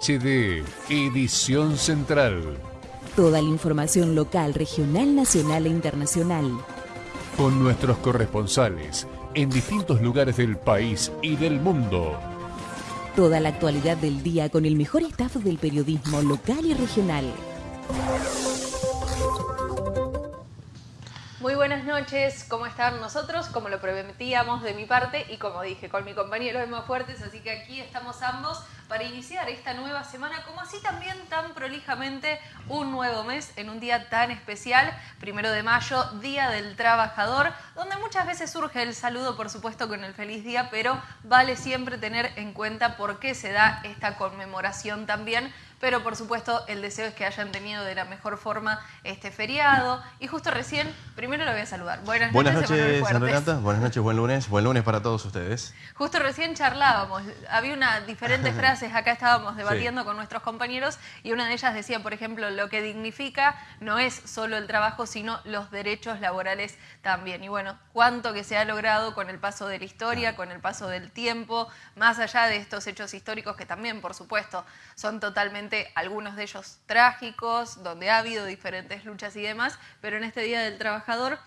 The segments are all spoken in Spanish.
HD, edición central. Toda la información local, regional, nacional e internacional. Con nuestros corresponsales en distintos lugares del país y del mundo. Toda la actualidad del día con el mejor staff del periodismo local y regional. Muy buenas noches, ¿cómo están nosotros? Como lo prometíamos de mi parte y como dije con mi compañero Emma Fuertes, así que aquí estamos ambos para iniciar esta nueva semana, como así también tan prolijamente un nuevo mes en un día tan especial, primero de mayo, Día del Trabajador, donde muchas veces surge el saludo, por supuesto, con el feliz día, pero vale siempre tener en cuenta por qué se da esta conmemoración también pero por supuesto el deseo es que hayan tenido de la mejor forma este feriado. Y justo recién, primero lo voy a saludar. Buenas, Buenas noches, noches Buenas noches, buen lunes. Buen lunes para todos ustedes. Justo recién charlábamos, había unas diferentes frases, acá estábamos debatiendo con nuestros compañeros y una de ellas decía, por ejemplo, lo que dignifica no es solo el trabajo, sino los derechos laborales también. Y bueno, cuánto que se ha logrado con el paso de la historia, con el paso del tiempo, más allá de estos hechos históricos que también, por supuesto, son totalmente algunos de ellos trágicos, donde ha habido diferentes luchas y demás, pero en este Día del Trabajador,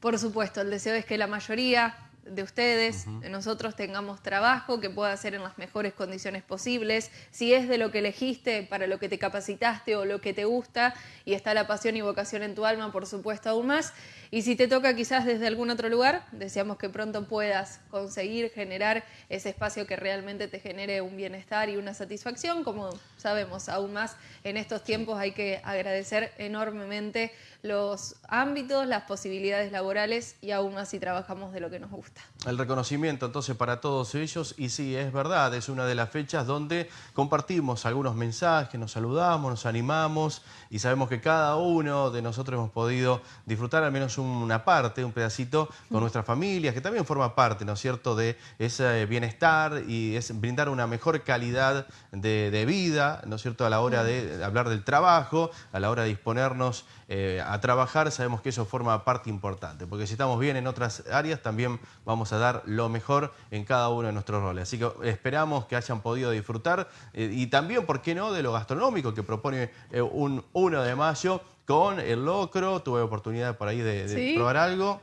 por supuesto, el deseo es que la mayoría de ustedes, de nosotros tengamos trabajo que pueda ser en las mejores condiciones posibles, si es de lo que elegiste, para lo que te capacitaste o lo que te gusta y está la pasión y vocación en tu alma, por supuesto, aún más. Y si te toca quizás desde algún otro lugar, deseamos que pronto puedas conseguir generar ese espacio que realmente te genere un bienestar y una satisfacción, como sabemos aún más en estos tiempos hay que agradecer enormemente los ámbitos, las posibilidades laborales y aún más si trabajamos de lo que nos gusta. El reconocimiento entonces para todos ellos y sí, es verdad, es una de las fechas donde compartimos algunos mensajes, nos saludamos, nos animamos y sabemos que cada uno de nosotros hemos podido disfrutar al menos una parte, un pedacito con nuestras familias, que también forma parte, ¿no es cierto?, de ese bienestar y es brindar una mejor calidad de, vida, ¿no es cierto?, a la hora de hablar del trabajo, a la hora de disponernos eh, a trabajar, sabemos que eso forma parte importante, porque si estamos bien en otras áreas, también vamos a dar lo mejor en cada uno de nuestros roles. Así que esperamos que hayan podido disfrutar eh, y también, ¿por qué no?, de lo gastronómico que propone eh, un 1 de mayo con el locro, tuve oportunidad por ahí de, probar algo.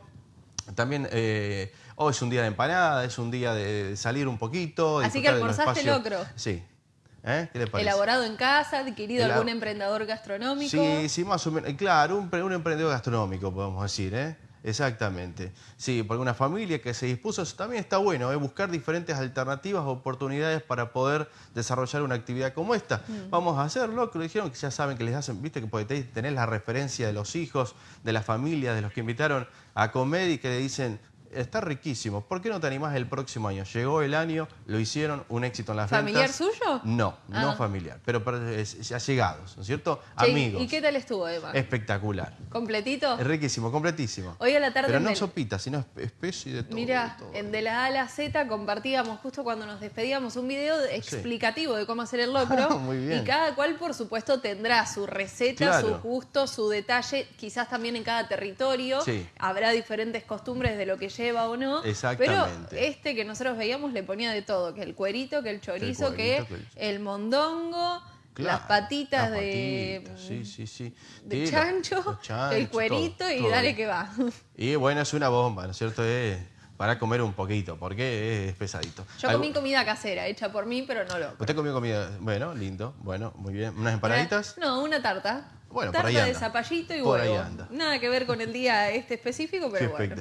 También hoy es un día de empanada, es un día de salir un poquito. Así que almorzaste locro. Sí, ¿Eh? ¿Qué le parece? Elaborado en casa, adquirido algún emprendedor gastronómico. Sí, sí, más o menos. Claro, un, un emprendedor gastronómico, podemos decir, ¿eh? Exactamente. Sí, porque una familia que se dispuso, eso también está bueno, ¿eh? buscar diferentes alternativas, oportunidades para poder desarrollar una actividad como esta. Mm. Vamos a hacerlo, que lo dijeron, que ya saben que les hacen, viste, que tener la referencia de los hijos, de la familia, de los que invitaron a comer y que le dicen, está riquísimo. ¿Por qué no te animás el próximo año? Llegó el año, lo hicieron, un éxito en las ¿Familiar ventas. suyo? No, no ah. familiar, pero ya llegados, ¿no es cierto? Amigos. ¿Y qué tal estuvo, Eva? Espectacular. ¿Completito? Riquísimo, completísimo. Hoy a la tarde... Pero no sopita, sino espeso y de todo. Mira, en De la A a la Z compartíamos justo cuando nos despedíamos un video explicativo de cómo hacer el locro. Muy bien. Y cada cual, por supuesto, tendrá su receta, su gusto, su detalle, quizás también en cada territorio. Sí. Habrá diferentes costumbres de lo que lleva o no. Pero este que nosotros veíamos le ponía de todo, que el cuerito, que el chorizo, que, el mondongo. las patitas de, sí, sí, sí. de chancho, el cuerito y dale que va. Y bueno, es una bomba, ¿no es cierto? para comer un poquito, porque es pesadito. Yo comí comida casera, hecha por mí, pero no lo. ¿Usted comió comida? Bueno, lindo, bueno, muy bien. ¿Unas empanaditas? No, una tarta. Bueno, tarta por ahí de zapallito y huevo. Nada que ver con el día este específico, pero bueno.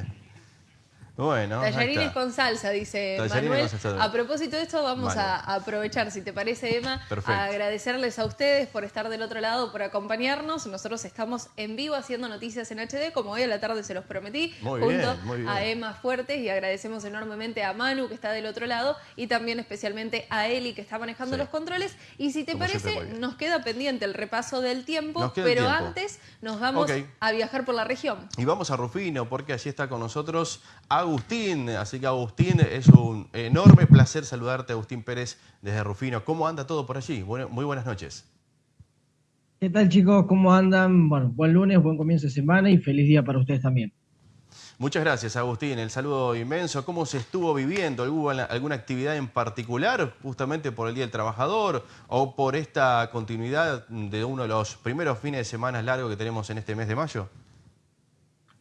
Bueno, Tallarines con salsa, dice Manuel. A propósito de esto, vamos a aprovechar, si te parece, Emma, a agradecerles a ustedes por estar del otro lado, por acompañarnos. Nosotros estamos en vivo haciendo noticias en HD, como hoy a la tarde se los prometí, junto a Emma Fuertes y agradecemos enormemente a Manu, que está del otro lado, y también especialmente a Eli, que está manejando los controles. Y si te parece, nos queda pendiente el repaso del tiempo, pero antes nos vamos a viajar por la región. Y vamos a Rufino, porque allí está con nosotros Agustín. Así que Agustín, es un enorme placer saludarte, Agustín Pérez, desde Rufino. ¿Cómo anda todo por allí? muy buenas noches. ¿Qué tal chicos? ¿Cómo andan? Bueno, buen lunes, buen comienzo de semana y feliz día para ustedes también. Muchas gracias, Agustín. El saludo inmenso. ¿Cómo se estuvo viviendo? ¿Hubo alguna actividad en particular, justamente por el Día del Trabajador o por esta continuidad de uno de los primeros fines de semana largos que tenemos en este mes de mayo?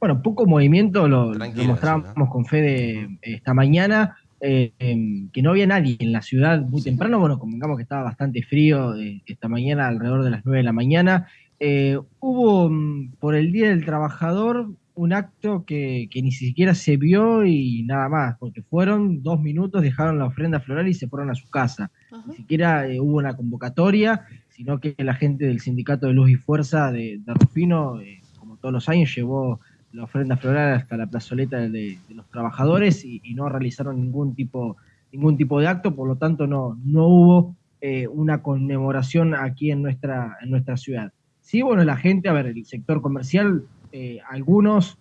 Bueno, poco movimiento, lo, demostramos con Fede esta mañana, eh, em, que no había nadie en la ciudad muy temprano, bueno, convengamos que estaba bastante frío eh, esta mañana, alrededor de las 9 de la mañana. Eh, hubo mm, por el Día del Trabajador un acto que, ni siquiera se vio y nada más, porque fueron dos minutos, dejaron la ofrenda floral y se fueron a su casa. Ni siquiera hubo una convocatoria, sino que la gente del Sindicato de Luz y Fuerza de, Rufino, como todos los años, llevó la ofrenda floral hasta la plazoleta de, los trabajadores y, no realizaron ningún tipo, ningún tipo de acto, por lo tanto no, no hubo eh, una conmemoración aquí en nuestra, en nuestra ciudad. Sí, bueno, la gente, a ver, el sector comercial, eh, algunos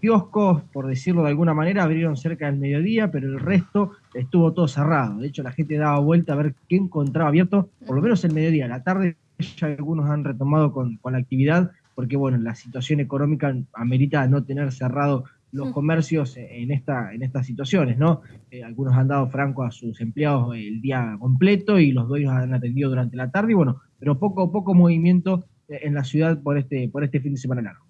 kioscos, por decirlo de alguna manera, abrieron cerca del mediodía, pero el resto estuvo todo cerrado. De hecho, la gente daba vuelta a ver qué encontraba abierto, por lo menos el mediodía. La tarde ya algunos han retomado con, con la actividad, porque bueno, la situación económica amerita no tener cerrado los mm. comercios en esta en estas situaciones, ¿no? Eh, algunos han dado franco a sus empleados el día completo y los dueños han atendido durante la tarde y bueno, pero poco poco movimiento eh, en la ciudad por este por este fin de semana largo.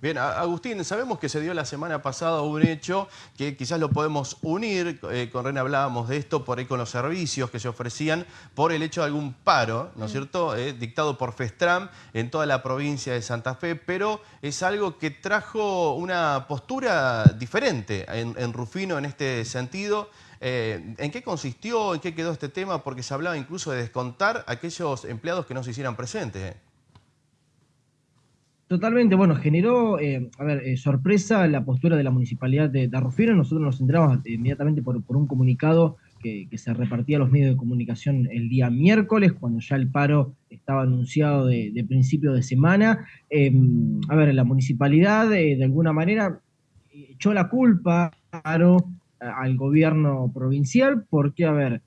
Bien, Agustín, sabemos que se dio la semana pasada un hecho que quizás lo podemos unir, eh, con René hablábamos de esto, por ahí con los servicios que se ofrecían, por el hecho de algún paro, ¿no es mm. cierto?, eh, dictado por FESTRAM en toda la provincia de Santa Fe, pero es algo que trajo una postura diferente en, Rufino en este sentido. Eh, ¿En qué consistió, en qué quedó este tema? Porque se hablaba incluso de descontar a aquellos empleados que no se hicieran presentes. Totalmente, bueno, generó, eh, a ver, eh, sorpresa la postura de la municipalidad de, Rufino. Nosotros nos enteramos inmediatamente por, un comunicado que, se repartía a los medios de comunicación el día miércoles, cuando ya el paro estaba anunciado de, principio de semana. Em, a ver, la municipalidad eh, de alguna manera echó la culpa al gobierno provincial porque, a ver,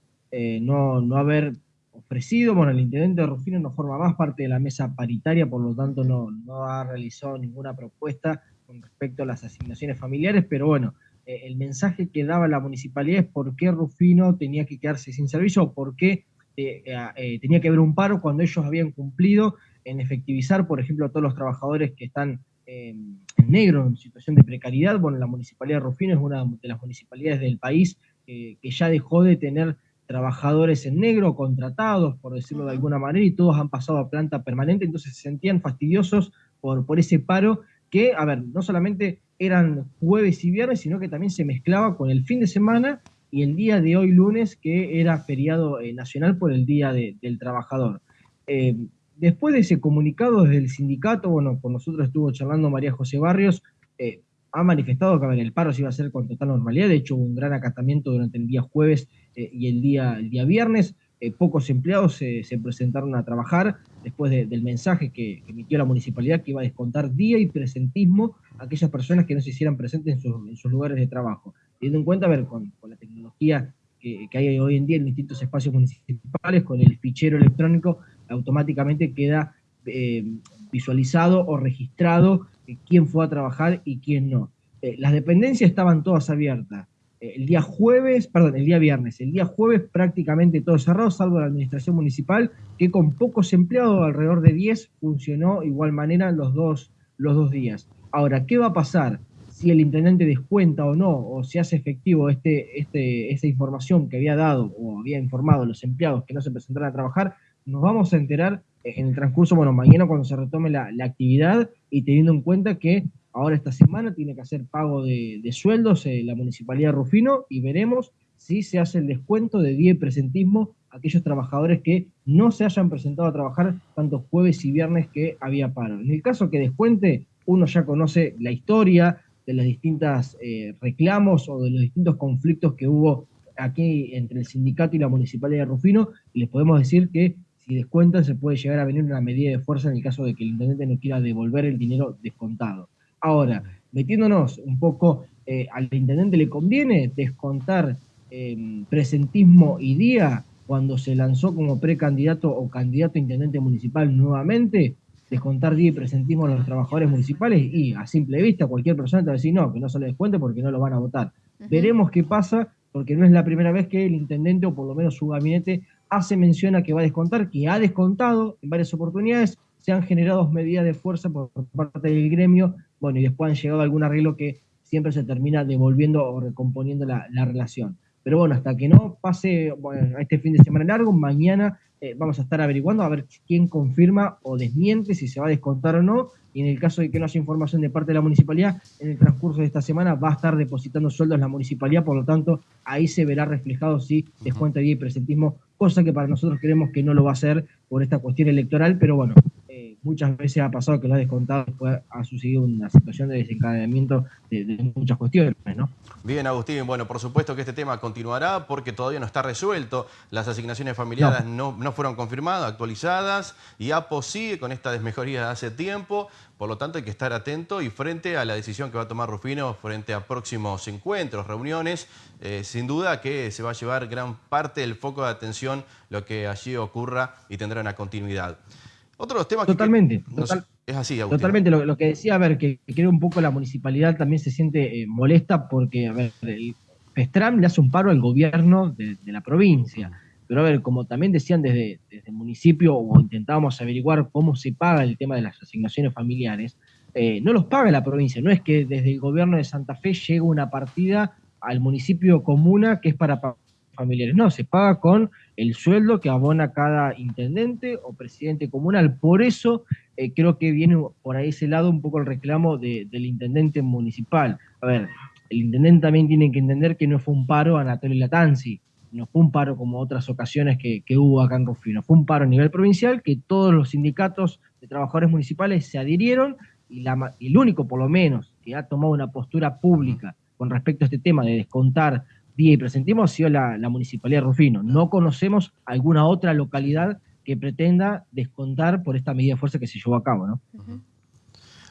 no, no haber ofrecido. Bueno, el intendente de Rufino no forma más parte de la mesa paritaria, por lo tanto no, no ha realizado ninguna propuesta con respecto a las asignaciones familiares, pero bueno, eh, el mensaje que daba la municipalidad es por qué Rufino tenía que quedarse sin servicio o por qué eh, eh, tenía que haber un paro cuando ellos habían cumplido en efectivizar, por ejemplo, a todos los trabajadores que están en negro, en situación de precariedad. Bueno, la municipalidad de Rufino es una de las municipalidades del país que ya dejó de tener trabajadores en negro, contratados, por decirlo de alguna manera, y todos han pasado a planta permanente, entonces se sentían fastidiosos por, por ese paro que, a ver, no solamente eran jueves y viernes, sino que también se mezclaba con el fin de semana y el día de hoy lunes, que era feriado eh, nacional por el Día del Trabajador. Eh, después de ese comunicado desde el sindicato, bueno, con nosotros estuvo charlando María José Barrios, eh, ha manifestado que el paro se iba a hacer con total normalidad. De hecho, hubo un gran acatamiento durante el día jueves y el día, el día viernes. Eh, pocos empleados se presentaron a trabajar después del mensaje que, emitió la municipalidad que iba a descontar día y presentismo a aquellas personas que no se hicieran presentes en, sus lugares de trabajo. Teniendo en cuenta, a ver, con, la tecnología que, hay hoy en día en distintos espacios municipales, con el fichero electrónico, automáticamente queda eh, visualizado o registrado quién fue a trabajar y quién no. Eh, las dependencias estaban todas abiertas. El día jueves, perdón, el día viernes, el día jueves prácticamente todo cerrado, salvo la administración municipal, que con pocos empleados, alrededor de 10, funcionó igual manera los dos, los dos días. Ahora, ¿qué va a pasar si el intendente descuenta o no, o se hace efectivo este, este, esta información que había dado o había informado a los empleados que no se presentaron a trabajar? Nos vamos a enterar en el transcurso, bueno, mañana cuando se retome la, actividad y teniendo en cuenta que ahora esta semana tiene que hacer pago de, sueldos eh, la Municipalidad de Rufino y veremos si se hace el descuento de día y presentismo a aquellos trabajadores que no se hayan presentado a trabajar tanto jueves y viernes que había paro. En el caso que descuente, uno ya conoce la historia de los distintos eh, reclamos o de los distintos conflictos que hubo aquí entre el sindicato y la Municipalidad de Rufino y les podemos decir que si descuentan se puede llegar a venir una medida de fuerza en el caso de que el intendente no quiera devolver el dinero descontado. Ahora, metiéndonos un poco, eh, al intendente le conviene descontar em, presentismo y día cuando se lanzó como precandidato o candidato a intendente municipal nuevamente. descontar día y presentismo a los trabajadores municipales y a simple vista cualquier persona te va a decir no, que no se le descuente porque no lo van a votar. Veremos qué pasa porque no es la primera vez que el intendente o por lo menos su gabinete hace mención a que va a descontar, que ha descontado en varias oportunidades, se han generado medidas de fuerza por, parte del gremio, bueno, y después han llegado a algún arreglo que siempre se termina devolviendo o recomponiendo la, la relación. Pero bueno, hasta que no pase bueno, este fin de semana largo, mañana eh, vamos a estar averiguando a ver quién confirma o desmiente si se va a descontar o no. Y en el caso de que no haya información de parte de la municipalidad, en el transcurso de esta semana va a estar depositando sueldos la municipalidad, por lo tanto, ahí se verá reflejado si descuenta día y presentismo, cosa que para nosotros creemos que no lo va a hacer por esta cuestión electoral, pero bueno, eh, muchas veces ha pasado que lo ha descontado, después ha sucedido una situación de desencadenamiento de, muchas cuestiones, ¿no? Bien, Agustín, bueno, por supuesto que este tema continuará porque todavía no está resuelto. Las asignaciones familiares no, no, fueron confirmadas, actualizadas, y APO sigue con esta desmejoría de hace tiempo. Por lo tanto, hay que estar atento y frente a la decisión que va a tomar Rufino frente a próximos encuentros, reuniones, eh, sin duda que se va a llevar gran parte del foco de atención lo que allí ocurra y tendrá una continuidad. Temas Totalmente. es así, Totalmente. Lo, que decía, a ver, que, creo un poco la municipalidad también se siente eh, molesta porque, a ver, el Pestram le hace un paro al gobierno de, la provincia. Pero a ver, como también decían desde, el municipio o intentábamos averiguar cómo se paga el tema de las asignaciones familiares, eh, no los paga la provincia. No es que desde el gobierno de Santa Fe llegue una partida al municipio comuna que es para familiares. No, se paga con el sueldo que abona cada intendente o presidente comunal. Por eso eh, creo que viene por ahí ese lado un poco el reclamo del intendente municipal. A ver, el intendente también tiene que entender que no fue un paro a Anatolio Latanzi, no fue un paro como otras ocasiones que, hubo acá en Rufino, fue un paro a nivel provincial que todos los sindicatos de trabajadores municipales se adhirieron y, el único, por lo menos, que ha tomado una postura pública con respecto a este tema de descontar y presentimos ha sido la, Municipalidad de Rufino. No conocemos alguna otra localidad que pretenda descontar por esta medida de fuerza que se llevó a cabo, ¿no?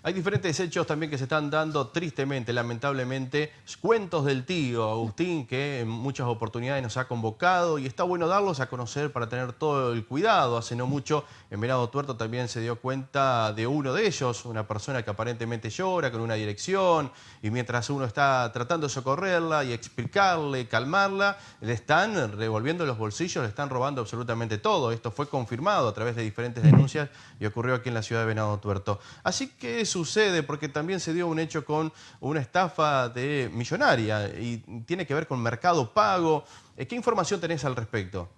Hay diferentes hechos también que se están dando tristemente, lamentablemente. Cuentos del tío Agustín, que en muchas oportunidades nos ha convocado y está bueno darlos a conocer para tener todo el cuidado. Hace no mucho en Venado Tuerto también se dio cuenta de uno de ellos, una persona que aparentemente llora con una dirección y mientras uno está tratando de socorrerla y explicarle, calmarla, le están revolviendo los bolsillos, le están robando absolutamente todo. Esto fue confirmado a través de diferentes denuncias y ocurrió aquí en la ciudad de Venado Tuerto. Así que sucede? Porque también se dio un hecho con una estafa de millonaria y tiene que ver con mercado pago. Eh, ¿Qué información tenés al respecto?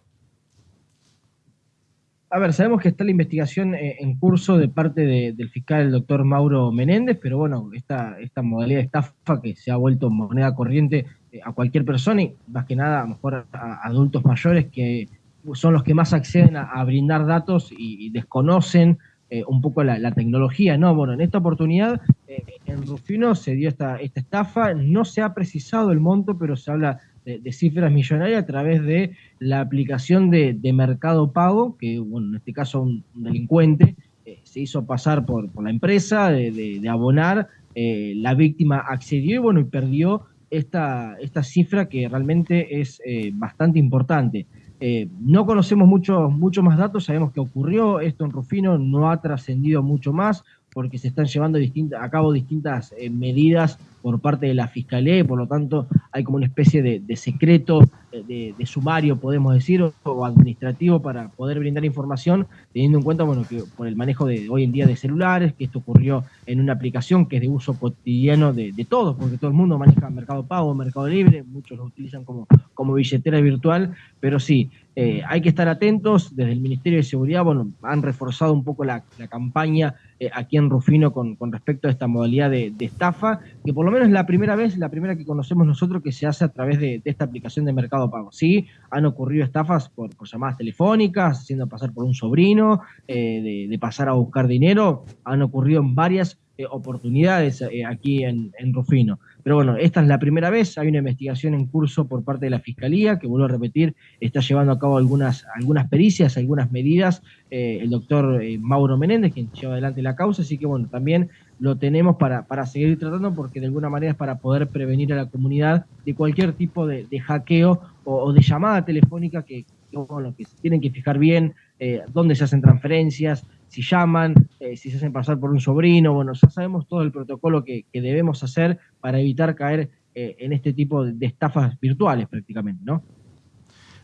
A ver, sabemos que está la investigación eh, en curso de parte del fiscal, el doctor Mauro Menéndez, pero bueno, esta, modalidad de estafa que se ha vuelto moneda corriente eh, a cualquier persona y más que nada a mejor a, adultos mayores que son los que más acceden a, brindar datos y desconocen eh, un poco la, tecnología, ¿no? Bueno, en esta oportunidad eh, en Rufino se dio esta, esta estafa, no se ha precisado el monto, pero se habla de, cifras millonarias a través de la aplicación de, Mercado Pago, que, bueno, en este caso un, delincuente eh, se hizo pasar por, por la empresa de, abonar, la víctima accedió y, bueno, y perdió esta, esta cifra que realmente es bastante importante. Eh, no conocemos mucho, mucho más datos, sabemos que ocurrió esto en Rufino, no ha trascendido mucho más porque se están llevando a cabo distintas eh, medidas por parte de la Fiscalía y por lo tanto hay como una especie de, secreto, de, sumario, podemos decir, o, administrativo para poder brindar información, teniendo en cuenta bueno, que por el manejo de hoy en día de celulares, que esto ocurrió en una aplicación que es de uso cotidiano de, todos, porque todo el mundo maneja Mercado Pago, Mercado Libre, muchos lo utilizan como, como billetera virtual, pero sí, eh, hay que estar atentos. Desde el Ministerio de Seguridad, bueno, han reforzado un poco la, campaña eh, aquí en Rufino con, respecto a esta modalidad de, estafa, que por lo menos es la primera vez, la primera que conocemos nosotros que se hace a través de, esta aplicación de Mercado Pago. Sí, han ocurrido estafas por, llamadas telefónicas, haciendo pasar por un sobrino, eh, de, pasar a buscar dinero, han ocurrido en varias oportunidades aquí en Rufino. Pero bueno, esta es la primera vez, hay una investigación en curso por parte de la Fiscalía, que vuelvo a repetir, está llevando a cabo algunas, algunas pericias, algunas medidas, eh, el doctor eh, Mauro Menéndez, quien lleva adelante la causa, así que bueno, también lo tenemos para, para seguir tratando porque de alguna manera es para poder prevenir a la comunidad de cualquier tipo de, hackeo o, de llamada telefónica que, bueno, que tienen que fijar bien eh, dónde se hacen transferencias, si llaman, eh, si se hacen pasar por un sobrino, bueno, ya sabemos todo el protocolo que, debemos hacer para evitar caer eh, en este tipo de estafas virtuales prácticamente, ¿no?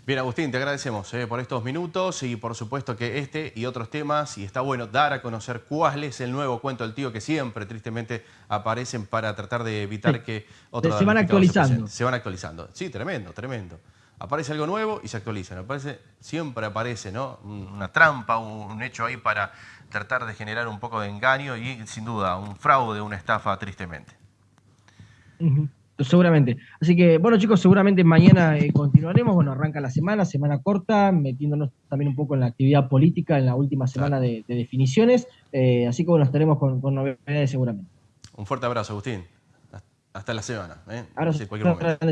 Bien, Agustín, te agradecemos eh, por estos minutos y por supuesto que este y otros temas, y está bueno dar a conocer cuál es el nuevo cuento del tío que siempre tristemente aparecen para tratar de evitar que otros... Se van actualizando. Se, van actualizando. Sí, tremendo, tremendo. Aparece algo nuevo y se actualizan. Aparece, siempre aparece ¿no? una trampa, un, hecho ahí para tratar de generar un poco de engaño y sin duda un fraude, una estafa tristemente. Seguramente. Así que, bueno chicos, seguramente mañana eh, continuaremos. Bueno, arranca la semana, semana corta, metiéndonos también un poco en la actividad política en la última semana de, definiciones. Eh, así que, bueno, estaremos con, novedades seguramente. Un fuerte abrazo, Agustín. Hasta la semana. ¿eh? Ahora,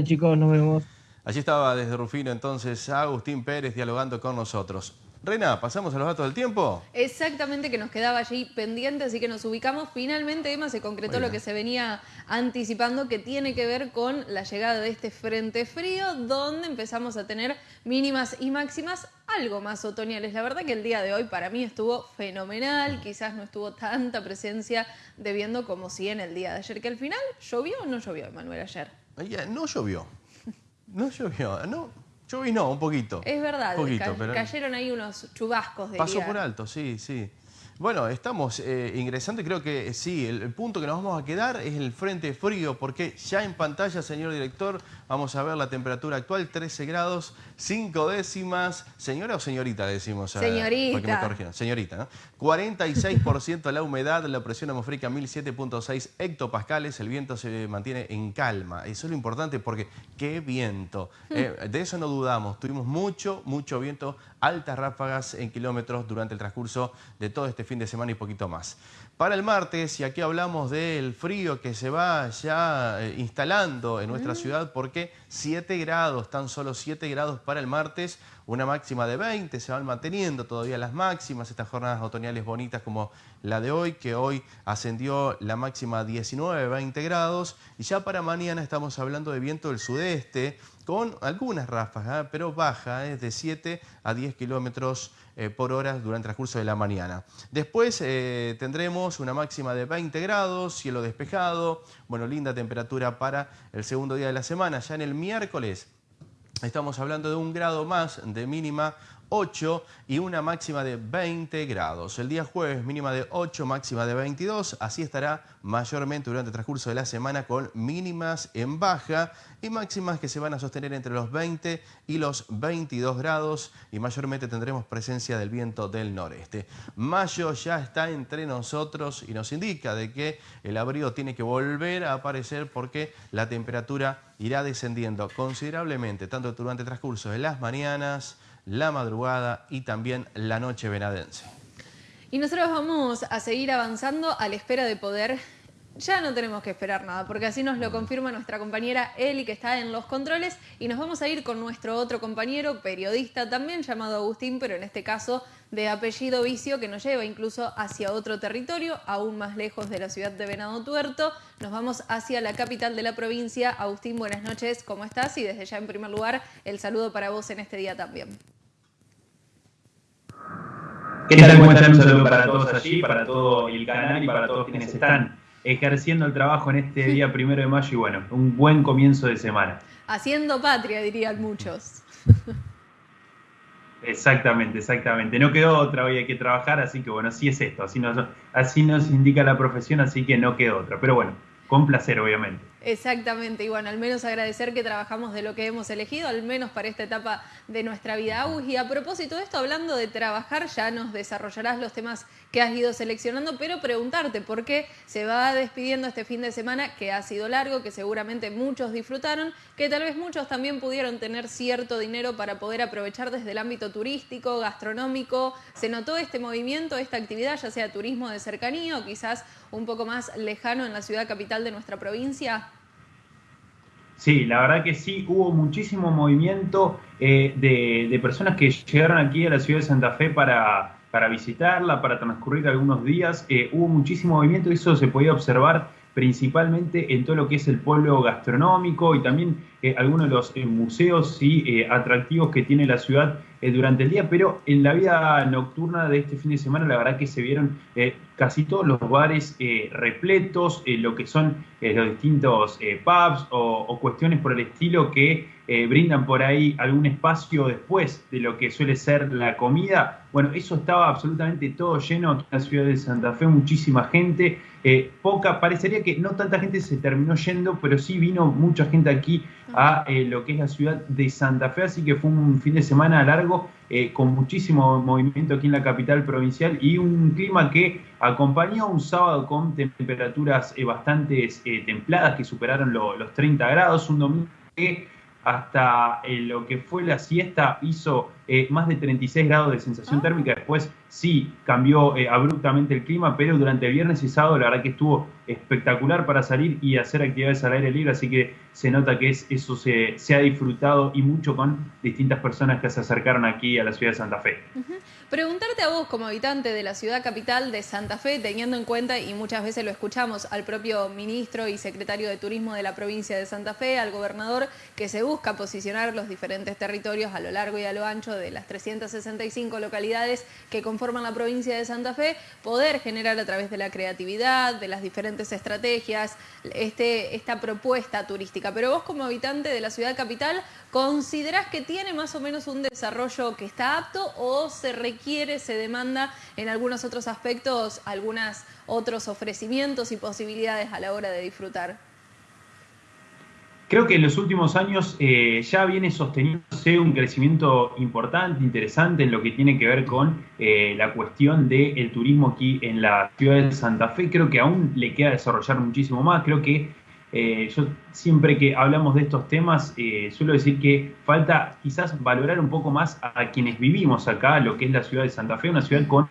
chicos, nos vemos. Allí estaba desde Rufino entonces Agustín Pérez dialogando con nosotros. Rena, ¿pasamos a los datos del tiempo? Exactamente, que nos quedaba allí pendiente, así que nos ubicamos. Finalmente, Emma, se concretó lo que se venía anticipando, que tiene que ver con la llegada de este frente frío, donde empezamos a tener mínimas y máximas algo más otoñales. La verdad que el día de hoy para mí estuvo fenomenal, quizás no estuvo tanta presencia de viendo como si en el día de ayer, que al final llovió o no llovió, Emanuel, ayer. no llovió. No llovió, no, Lluvi no, un poquito. Es verdad, cayeron ahí unos chubascos de Pasó por alto, sí, sí. Bueno, estamos eh, ingresando y creo que sí, el, punto que nos vamos a quedar es el frente frío, porque ya en pantalla, señor director, vamos a ver la temperatura actual, 13 grados, 5 décimas. ¿Señora o señorita decimos? Señorita. Señorita, ¿no? 46% la humedad, la presión atmosférica 1007.6 hectopascales, el viento se mantiene en calma. Eso es lo importante porque qué viento. Hmm. Eh, de eso no dudamos, tuvimos mucho, mucho viento, altas ráfagas en kilómetros durante el transcurso de todo este fin de semana y poquito más. Para el martes, y aquí hablamos del frío que se va ya eh, instalando en nuestra mm. ciudad, porque 7 grados, tan solo 7 grados para el martes, una máxima de 20, se van manteniendo todavía las máximas, estas jornadas otoñales bonitas como la de hoy, que hoy ascendió la máxima a 19, 20 grados, y ya para mañana estamos hablando de viento del sudeste, con algunas ráfagas, pero baja, es de 7 a 10 kilómetros eh, por hora durante el transcurso de la mañana. Después eh, tendremos una máxima de 20 grados, cielo despejado, bueno, linda temperatura para el segundo día de la semana. Ya en el miércoles estamos hablando de un grado más de mínima 8 y una máxima de 20 grados. El día jueves mínima de 8, máxima de 22. Así estará mayormente durante el transcurso de la semana con mínimas en baja y máximas que se van a sostener entre los 20 y los 22 grados y mayormente tendremos presencia del viento del noreste. Mayo ya está entre nosotros y nos indica de que el abrigo tiene que volver a aparecer porque la temperatura irá descendiendo considerablemente tanto durante el transcurso de las mañanas, la madrugada y también la noche venadense. Y nosotros vamos a seguir avanzando a la espera de poder ya no tenemos que esperar nada, porque así nos lo confirma nuestra compañera Eli, que está en los controles, y nos vamos a ir con nuestro otro compañero, periodista también, llamado Agustín, pero en este caso de apellido Vicio, que nos lleva incluso hacia otro territorio, aún más lejos de la ciudad de Venado Tuerto. Nos vamos hacia la capital de la provincia. Agustín, buenas noches, ¿cómo estás? Y desde ya, en primer lugar, el saludo para vos en este día también. ¿Qué tal? ¿Cómo están? Un saludo para todos allí, para todo el canal y para todos quienes están ejerciendo el trabajo en este día primero de mayo y bueno, un buen comienzo de semana. Haciendo patria, dirían muchos. Exactamente, exactamente. No quedó otra, hoy hay que trabajar, así que bueno, sí es esto, así nos, así nos indica la profesión, así que no quedó otra. Pero bueno, con placer, obviamente. Exactamente, y bueno, al menos agradecer que trabajamos de lo que hemos elegido, al menos para esta etapa de nuestra vida. y a propósito de esto, hablando de trabajar, ya nos desarrollarás los temas que has ido seleccionando, pero preguntarte por qué se va despidiendo este fin de semana, que ha sido largo, que seguramente muchos disfrutaron, que tal vez muchos también pudieron tener cierto dinero para poder aprovechar desde el ámbito turístico, gastronómico. ¿Se notó este movimiento, esta actividad, ya sea turismo de cercanía o quizás un poco más lejano en la ciudad capital de nuestra provincia? Sí, la verdad que sí, hubo muchísimo movimiento eh, de, personas que llegaron aquí a la ciudad de Santa Fe para, para visitarla, para transcurrir algunos días. Eh, hubo muchísimo movimiento y eso se podía observar principalmente en todo lo que es el pueblo gastronómico y también eh, algunos de los museos y atractivos que tiene la ciudad durante el día, pero en la vida nocturna de este fin de semana la verdad que se vieron casi todos los bares repletos, lo que son los distintos pubs o, cuestiones por el estilo que brindan por ahí algún espacio después de lo que suele ser la comida. Bueno, eso estaba absolutamente todo lleno en la ciudad de Santa Fe, muchísima gente. Eh, poca, parecería que no tanta gente se terminó yendo, pero sí vino mucha gente aquí a eh, lo que es la ciudad de Santa Fe, así que fue un fin de semana largo eh, con muchísimo movimiento aquí en la capital provincial y un clima que acompañó un sábado con temperaturas bastante templadas que superaron los 30 grados, un domingo que hasta lo que fue la siesta hizo eh, más de 36 grados de sensación ah. térmica. Después sí cambió eh, abruptamente el clima, pero durante el viernes y sábado la verdad que estuvo espectacular para salir y hacer actividades al aire libre, así que se nota que es, eso se, ha disfrutado y mucho con distintas personas que se acercaron aquí a la ciudad de Santa Fe. Preguntarte a vos como habitante de la ciudad capital de Santa Fe, teniendo en cuenta, y muchas veces lo escuchamos, al propio ministro y secretario de Turismo de la provincia de Santa Fe, al gobernador, que se busca posicionar los diferentes territorios a lo largo y a lo ancho de las 365 localidades que conforman la provincia de Santa Fe, poder generar a través de la creatividad, de las diferentes estrategias, este, esta propuesta turística. Pero vos como habitante de la ciudad capital, ¿considerás que tiene más o menos un desarrollo que está apto o se requiere, se demanda en algunos otros aspectos, algunos otros ofrecimientos y posibilidades a la hora de disfrutar? Creo que en los últimos años eh, ya viene sosteniéndose un crecimiento importante, interesante en lo que tiene que ver con eh, la cuestión del turismo aquí en la ciudad de Santa Fe. Creo que aún le queda desarrollar muchísimo más. Creo que eh, yo siempre que hablamos de estos temas suelo decir que falta quizás valorar un poco más a quienes vivimos acá, lo que es la ciudad de Santa Fe, una ciudad con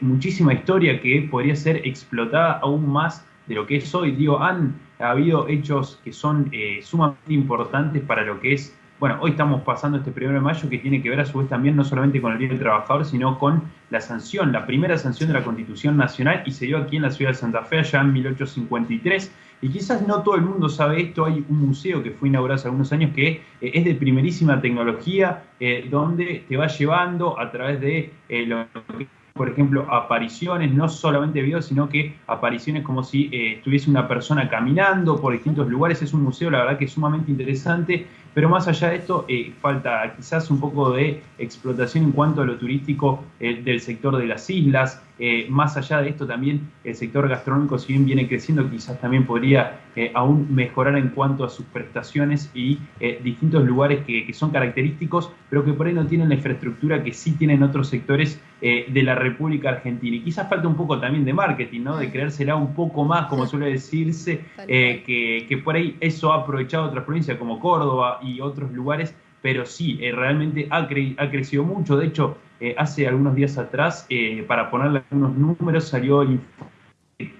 muchísima historia que podría ser explotada aún más de lo que es hoy. Digo, han ha habido hechos que son eh, sumamente importantes para lo que es, bueno, hoy estamos pasando este primero de mayo que tiene que ver a su vez también no solamente con el Día del Trabajador, sino con la sanción, la primera sanción de la Constitución Nacional y se dio aquí en la ciudad de Santa Fe allá en 1853. Y quizás no todo el mundo sabe esto, hay un museo que fue inaugurado hace algunos años que eh, es de primerísima tecnología, eh, donde te va llevando a través de lo que por ejemplo, apariciones, no solamente videos, sino que apariciones como si eh, estuviese una persona caminando por distintos lugares. Es un museo, la verdad, que es sumamente interesante, pero más allá de esto, eh, falta quizás un poco de explotación en cuanto a lo turístico eh, del sector de las islas. más allá de esto, también el sector gastronómico, si bien viene creciendo, quizás también podría aún mejorar en cuanto a sus prestaciones y distintos lugares que, que son característicos, pero que por ahí no tienen la infraestructura que sí tienen otros sectores eh, de la República Argentina. Y quizás falta un poco también de marketing, ¿no? De creérsela un poco más, como suele decirse, eh, que, por ahí eso ha aprovechado otras provincias como Córdoba y otros lugares, pero sí, eh, realmente ha, ha, crecido mucho. De hecho, hace algunos días atrás, para ponerle algunos números, salió el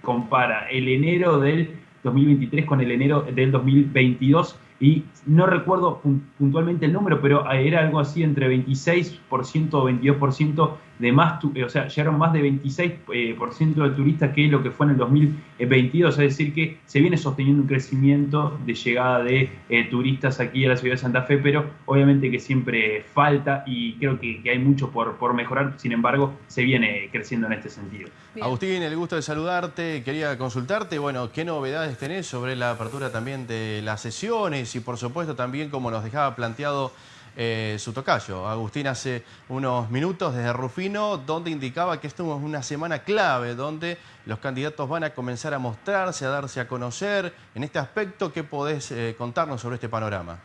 compara el enero del 2023 con el enero del 2022 y no recuerdo puntualmente el número, pero era algo así entre 26% o 22% de eh, o sea, llegaron más de 26% eh, de turistas que lo que fue en el 2022, es decir, que se viene sosteniendo un crecimiento de llegada de eh, turistas aquí a la ciudad de Santa Fe, pero obviamente que siempre falta y creo que, hay mucho por, por, mejorar, sin embargo, se viene creciendo en este sentido. Agustín, el gusto de saludarte, quería consultarte, bueno, ¿qué novedades tenés sobre la apertura también de las sesiones y por supuesto también como nos dejaba planteado eh, su tocayo. Agustín hace unos minutos desde Rufino, donde indicaba que esto es una semana clave, donde los candidatos van a comenzar a mostrarse, a darse a conocer. En este aspecto, ¿qué podés eh, contarnos sobre este panorama?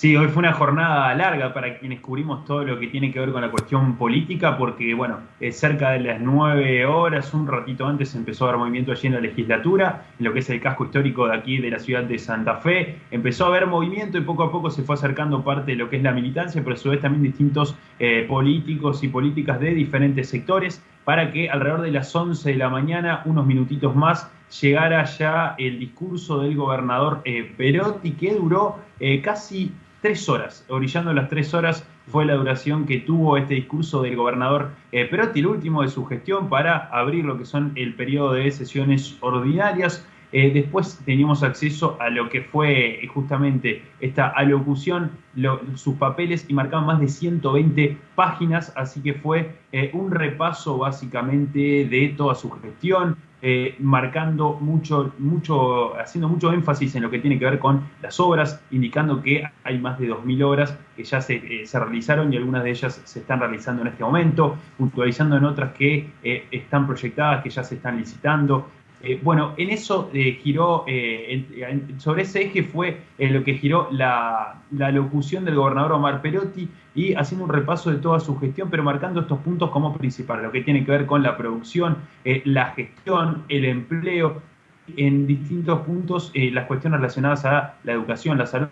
Sí, hoy fue una jornada larga para quienes cubrimos todo lo que tiene que ver con la cuestión política, porque, bueno, cerca de las nueve horas, un ratito antes, empezó a haber movimiento allí en la legislatura, en lo que es el casco histórico de aquí de la ciudad de Santa Fe. Empezó a haber movimiento y poco a poco se fue acercando parte de lo que es la militancia, pero a su vez también distintos eh, políticos y políticas de diferentes sectores, para que alrededor de las 11 de la mañana, unos minutitos más, llegara ya el discurso del gobernador eh, Perotti, que duró eh, casi tres horas. Orillando las tres horas fue la duración que tuvo este discurso del gobernador eh, Perotti, el último de su gestión, para abrir lo que son el periodo de sesiones ordinarias. Eh, después teníamos acceso a lo que fue justamente esta alocución, sus papeles y marcaban más de 120 páginas, así que fue un repaso básicamente de toda su gestión, eh, marcando mucho, mucho, haciendo mucho énfasis en lo que tiene que ver con las obras, indicando que hay más de 2.000 obras que ya se, eh, se, realizaron y algunas de ellas se están realizando en este momento, puntualizando en otras que eh, están proyectadas, que ya se están licitando. Bueno, en eso giró, sobre ese eje fue lo que giró la, la locución del gobernador Omar Perotti, y haciendo un repaso de toda su gestión, pero marcando estos puntos como principales, lo que tiene que ver con la producción, eh, la gestión, el empleo, en distintos puntos eh, las cuestiones relacionadas a la educación, la salud,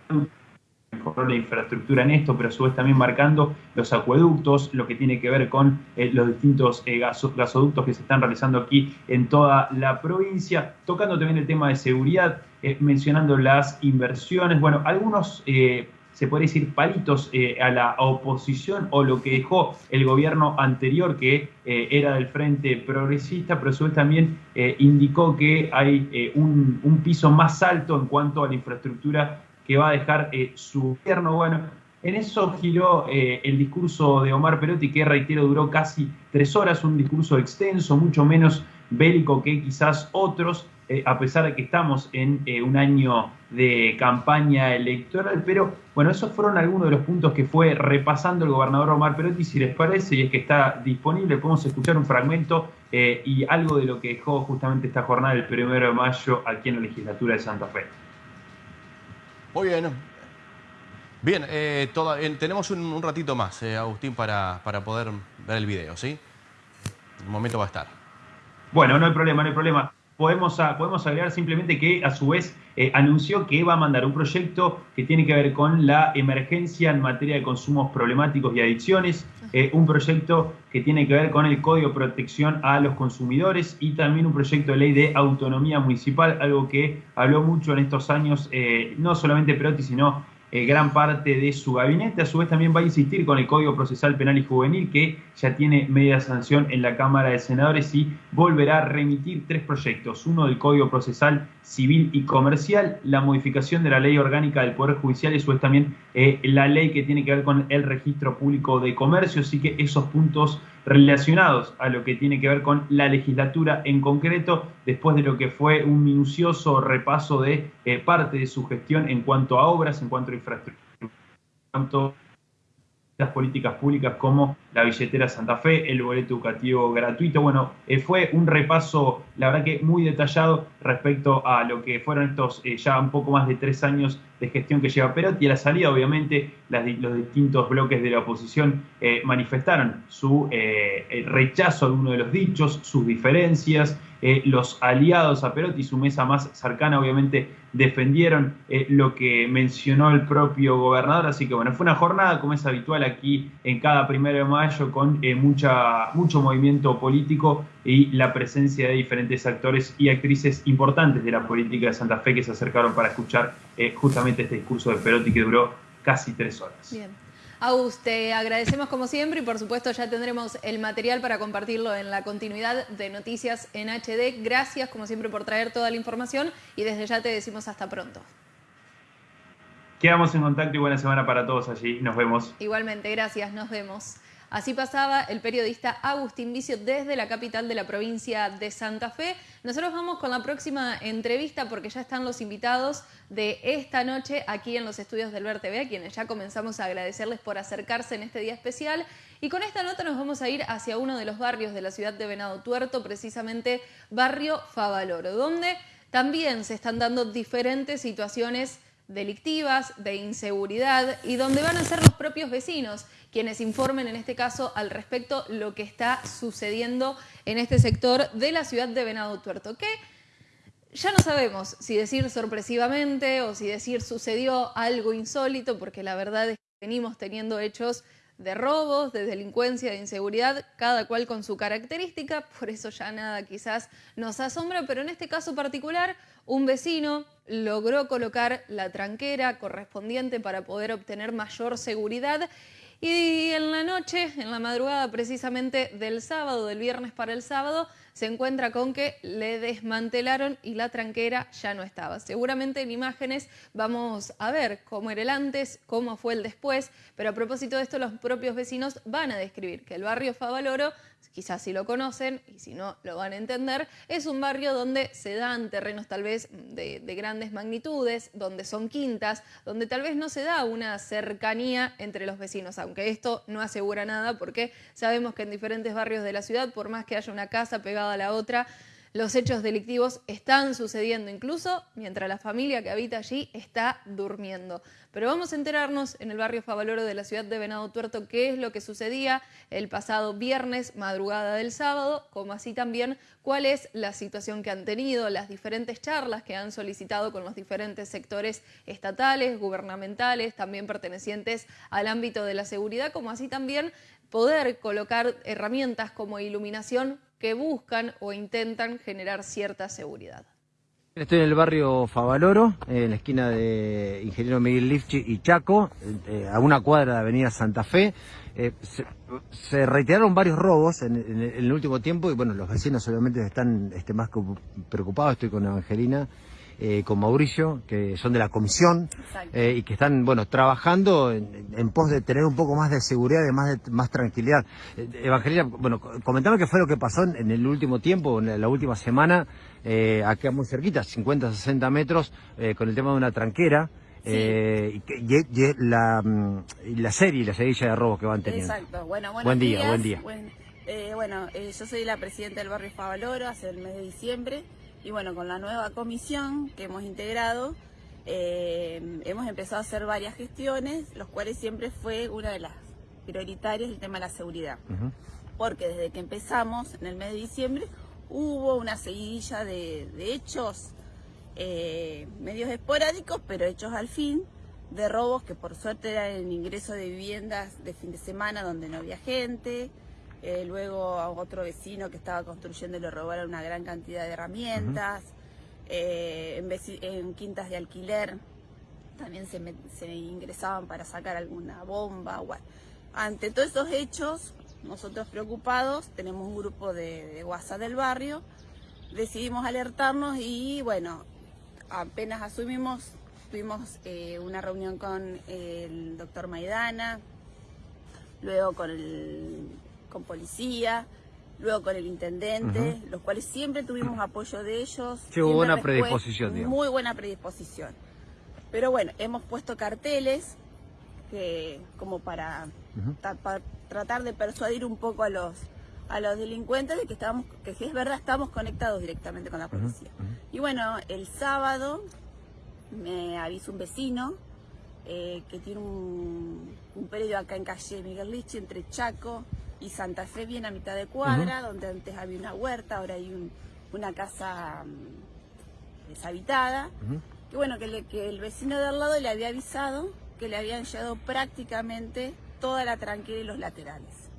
mejoró la infraestructura en esto, pero a su vez también marcando los acueductos, lo que tiene que ver con eh, los distintos gasoductos que se están realizando aquí en toda la provincia, tocando también el tema de seguridad, mencionando las inversiones, bueno, algunos se puede decir, palitos eh, a la oposición o lo que dejó el gobierno anterior, que eh, era del Frente Progresista, pero a su vez también eh, indicó que hay un, piso más alto en cuanto a la infraestructura que va a dejar su gobierno. Bueno, en eso giró el discurso de Omar Perotti, que reitero duró casi tres horas, un discurso extenso, mucho menos bélico que quizás otros, eh, a pesar de que estamos en eh, un año de campaña electoral, pero bueno, esos fueron algunos de los puntos que fue repasando el gobernador Omar Perotti, si les parece, y es que está disponible, podemos escuchar un fragmento eh, y algo de lo que dejó justamente esta jornada del primero de mayo aquí en la legislatura de Santa Fe. Muy bien. Bien, tenemos un, ratito más, Agustín, para, para poder ver el video, ¿sí? Un momento va a estar. Bueno, no hay problema, no hay problema podemos, podemos agregar simplemente que a su vez eh, anunció que va a mandar un proyecto que tiene que ver con la emergencia en materia de consumos problemáticos y adicciones, eh, un proyecto que tiene que ver con el Código de Protección a los Consumidores y también un proyecto de ley de autonomía municipal, algo que habló mucho en estos años, eh, no solamente Perotti, sino eh, gran parte de su gabinete. A su vez también va a insistir con el Código Procesal Penal y Juvenil, que ya tiene media sanción en la Cámara de Senadores y volverá a remitir tres proyectos. Uno del Código Procesal Civil y Comercial, la modificación de la Ley Orgánica del Poder Judicial y a su vez también eh, la ley que tiene que ver con el Registro Público de Comercio. Así que esos puntos relacionados a lo que tiene que ver con la legislatura en concreto, después de lo que fue un minucioso repaso de eh, parte de su gestión en cuanto a obras, en cuanto a infraestructura, en cuanto las políticas públicas como la billetera Santa Fe, el boleto educativo gratuito. Bueno, eh, fue un repaso, la verdad que muy detallado respecto a lo que fueron estos eh, ya un poco más de tres años de gestión que lleva Perotti. Y a la salida, obviamente, los distintos bloques de la oposición eh, manifestaron su rechazo a alguno de los dichos, sus diferencias, los aliados a Perotti, su mesa más cercana, obviamente, defendieron lo que mencionó el propio gobernador. Así que bueno, fue una jornada como es habitual aquí en cada primero de mayo con mucha, mucho movimiento político y la presencia de diferentes actores y actrices importantes de la política de Santa Fe que se acercaron para escuchar eh, este discurso de Perotti que duró casi tres horas. Bien. Agus, te agradecemos como siempre y por supuesto ya tendremos el material para compartirlo en la continuidad de Noticias en HD. Gracias como siempre por traer toda la información y desde ya te decimos hasta pronto. Quedamos en contacto y buena semana para todos allí. Nos vemos. Igualmente, gracias. Nos vemos. Así pasaba el periodista Agustín Vicio desde la capital de la provincia de Santa Fe. Nosotros vamos con la próxima entrevista porque ya están los invitados de esta noche aquí en los estudios del Ver TV, a quienes ya comenzamos a agradecerles por acercarse en este día especial. Y con esta nota nos vamos a ir hacia uno de los barrios de la ciudad de Venado Tuerto, precisamente barrio Favaloro, donde también se están dando diferentes situaciones delictivas, de inseguridad y donde van a ser los propios vecinos quienes informen en este caso al respecto lo que está sucediendo en este sector de la ciudad de Venado Tuerto, que ya no sabemos si decir sorpresivamente o si decir sucedió algo insólito, porque la verdad es que venimos teniendo hechos de robos, de delincuencia, de inseguridad, cada cual con su característica, por eso ya nada quizás nos asombra, pero en este caso particular, un vecino logró colocar la tranquera correspondiente para poder obtener mayor seguridad Y en la noche, en la madrugada precisamente del sábado, del viernes para el sábado, se encuentra con que le desmantelaron y la tranquera ya no estaba. Seguramente en imágenes vamos a ver cómo era el antes, cómo fue el después, pero a propósito de esto los propios vecinos van a describir que el barrio Favaloro quizás si lo conocen y si no lo van a entender, es un barrio donde se dan terrenos tal vez de, grandes magnitudes, donde son quintas, donde tal vez no se da una cercanía entre los vecinos, aunque esto no asegura nada porque sabemos que en diferentes barrios de la ciudad, por más que haya una casa pegada a la otra, los hechos delictivos están sucediendo incluso mientras la familia que habita allí está durmiendo. Pero vamos a enterarnos en el barrio Favaloro de la ciudad de Venado Tuerto qué es lo que sucedía el pasado viernes, madrugada del sábado, como así también cuál es la situación que han tenido, las diferentes charlas que han solicitado con los diferentes sectores estatales, gubernamentales, también pertenecientes al ámbito de la seguridad, como así también poder colocar herramientas como iluminación que buscan o intentan generar cierta seguridad. Estoy en el barrio Favaloro, en la esquina de Ingeniero Miguel Lifchi y Chaco, eh, a una cuadra de Avenida Santa Fe. Eh, se, reiteraron varios robos en, el último tiempo y bueno, los vecinos obviamente están este, más preocupados. Estoy con Evangelina eh, con Mauricio, que son de la comisión eh, y que están, bueno, trabajando en, pos de tener un poco más de seguridad y más, de, más tranquilidad. Eh, Evangelina, bueno, comentame qué fue lo que pasó en, el último tiempo, en la última semana, eh, acá muy cerquita, 50, 60 metros, con el tema de una tranquera. y, la, mm, la serie, la seguilla de robos que van teniendo. Exacto. Bueno, buen día, buen día. bueno, yo soy la presidenta del barrio Favaloro hace el mes de diciembre. Y bueno, con la nueva comisión que hemos integrado, eh, hemos empezado a hacer varias gestiones, los cuales siempre fue una de las prioritarias el tema de la seguridad. Porque desde que empezamos en el mes de diciembre hubo una seguidilla de, hechos eh, medios esporádicos, pero hechos al fin, de robos que por suerte eran el ingreso de viviendas de fin de semana donde no había gente, eh, luego a otro vecino que estaba construyendo le robaron una gran cantidad de herramientas, eh, en, quintas de alquiler también se, ingresaban para sacar alguna bomba. Ante todos esos hechos, nosotros preocupados, tenemos un grupo de, WhatsApp del barrio, decidimos alertarnos y bueno, apenas asumimos, tuvimos eh, una reunión con el doctor Maidana, luego con el con policía, luego con el intendente, los cuales siempre tuvimos apoyo de ellos. Sí, hubo buena predisposición, Muy buena predisposición. Pero bueno, hemos puesto carteles que como para, tratar de persuadir un poco a los a los delincuentes de que estamos que es verdad estamos conectados directamente con la policía. Y bueno, el sábado me avisó un vecino eh, que tiene un, un predio acá en calle Miguel Lichi entre Chaco y Santa Fe bien a mitad de cuadra, donde antes había una huerta, ahora hay una casa mm, deshabitada. Que bueno, que, que, el vecino de al lado le había avisado que le habían llevado prácticamente toda la tranquila y los laterales.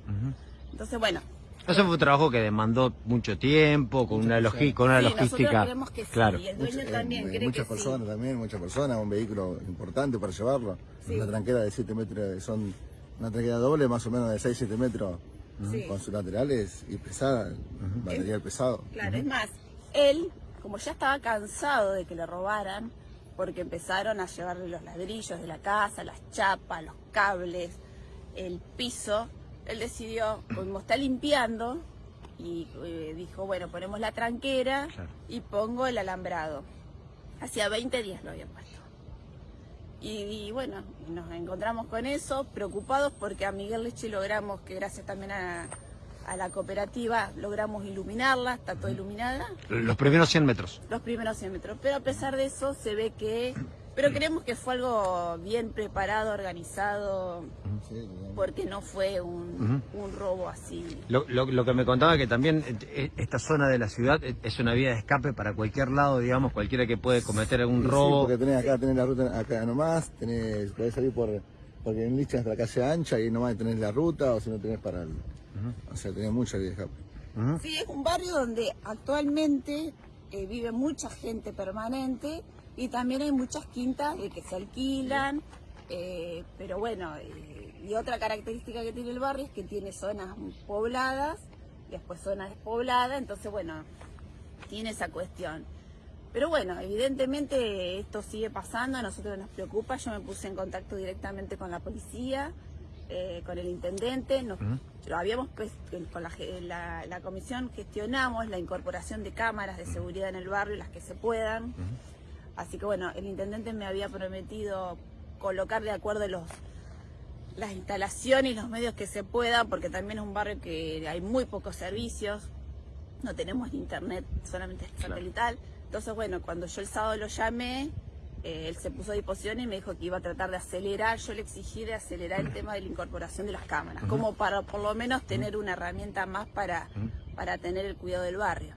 Entonces, bueno. Eso fue un trabajo que demandó mucho tiempo, con una, logística, una logística. Que claro. y el dueño también eh, muchas personas también, muchas personas, un vehículo importante para llevarlo. Una tranquera de 7 metros, son una tranquera doble, más o menos de 6-7 metros con sus laterales y pesada, material pesado. Claro, es más, él, como ya estaba cansado de que le robaran, porque empezaron a llevarle los ladrillos de la casa, las chapas, los cables, el piso, él decidió, como está limpiando, y eh, dijo, bueno, ponemos la tranquera y pongo el alambrado. Hacía 20 días lo había puesto. Y, bueno, nos encontramos con eso, preocupados porque a Miguel Leche logramos, que gracias también a, la cooperativa, logramos iluminarla, está toda iluminada. Los primeros 100 metros. Los primeros 100 metros, pero a pesar de eso se ve que pero creemos que fue algo bien preparado, organizado, porque no fue un, robo así. Lo, que me contaba que también eh, eh, esta zona de la ciudad eh, es una vía de escape para cualquier lado, digamos, cualquiera que puede cometer algún robo. Sí, porque tenés acá, tenés la ruta acá nomás, tenés, podés salir por, porque en Licha es la calle ancha y nomás tenés la ruta, o si no tenés para el, O sea, tenés mucha vía de escape. Sí, es un barrio donde actualmente vive mucha gente permanente y también hay muchas quintas que se alquilan, eh, pero bueno, eh, y otra característica que tiene el barrio es que tiene zonas pobladas y después zonas despobladas, entonces bueno, tiene esa cuestión. Pero bueno, evidentemente esto sigue pasando, a nosotros nos preocupa, yo me puse en contacto directamente con la policía, eh, con el intendente, nos, lo habíamos pues, con la, la, comisión gestionamos la incorporación de cámaras de seguridad en el barrio, las que se puedan. Así que bueno, el intendente me había prometido colocar de acuerdo los las instalaciones y los medios que se puedan, porque también es un barrio que hay muy pocos servicios, no tenemos internet, solamente es satelital. Entonces, bueno, cuando yo el sábado lo llamé, eh, él se puso a disposición y me dijo que iba a tratar de acelerar, yo le exigí de acelerar el tema de la incorporación de las cámaras, como para por lo menos tener una herramienta más para, para tener el cuidado del barrio.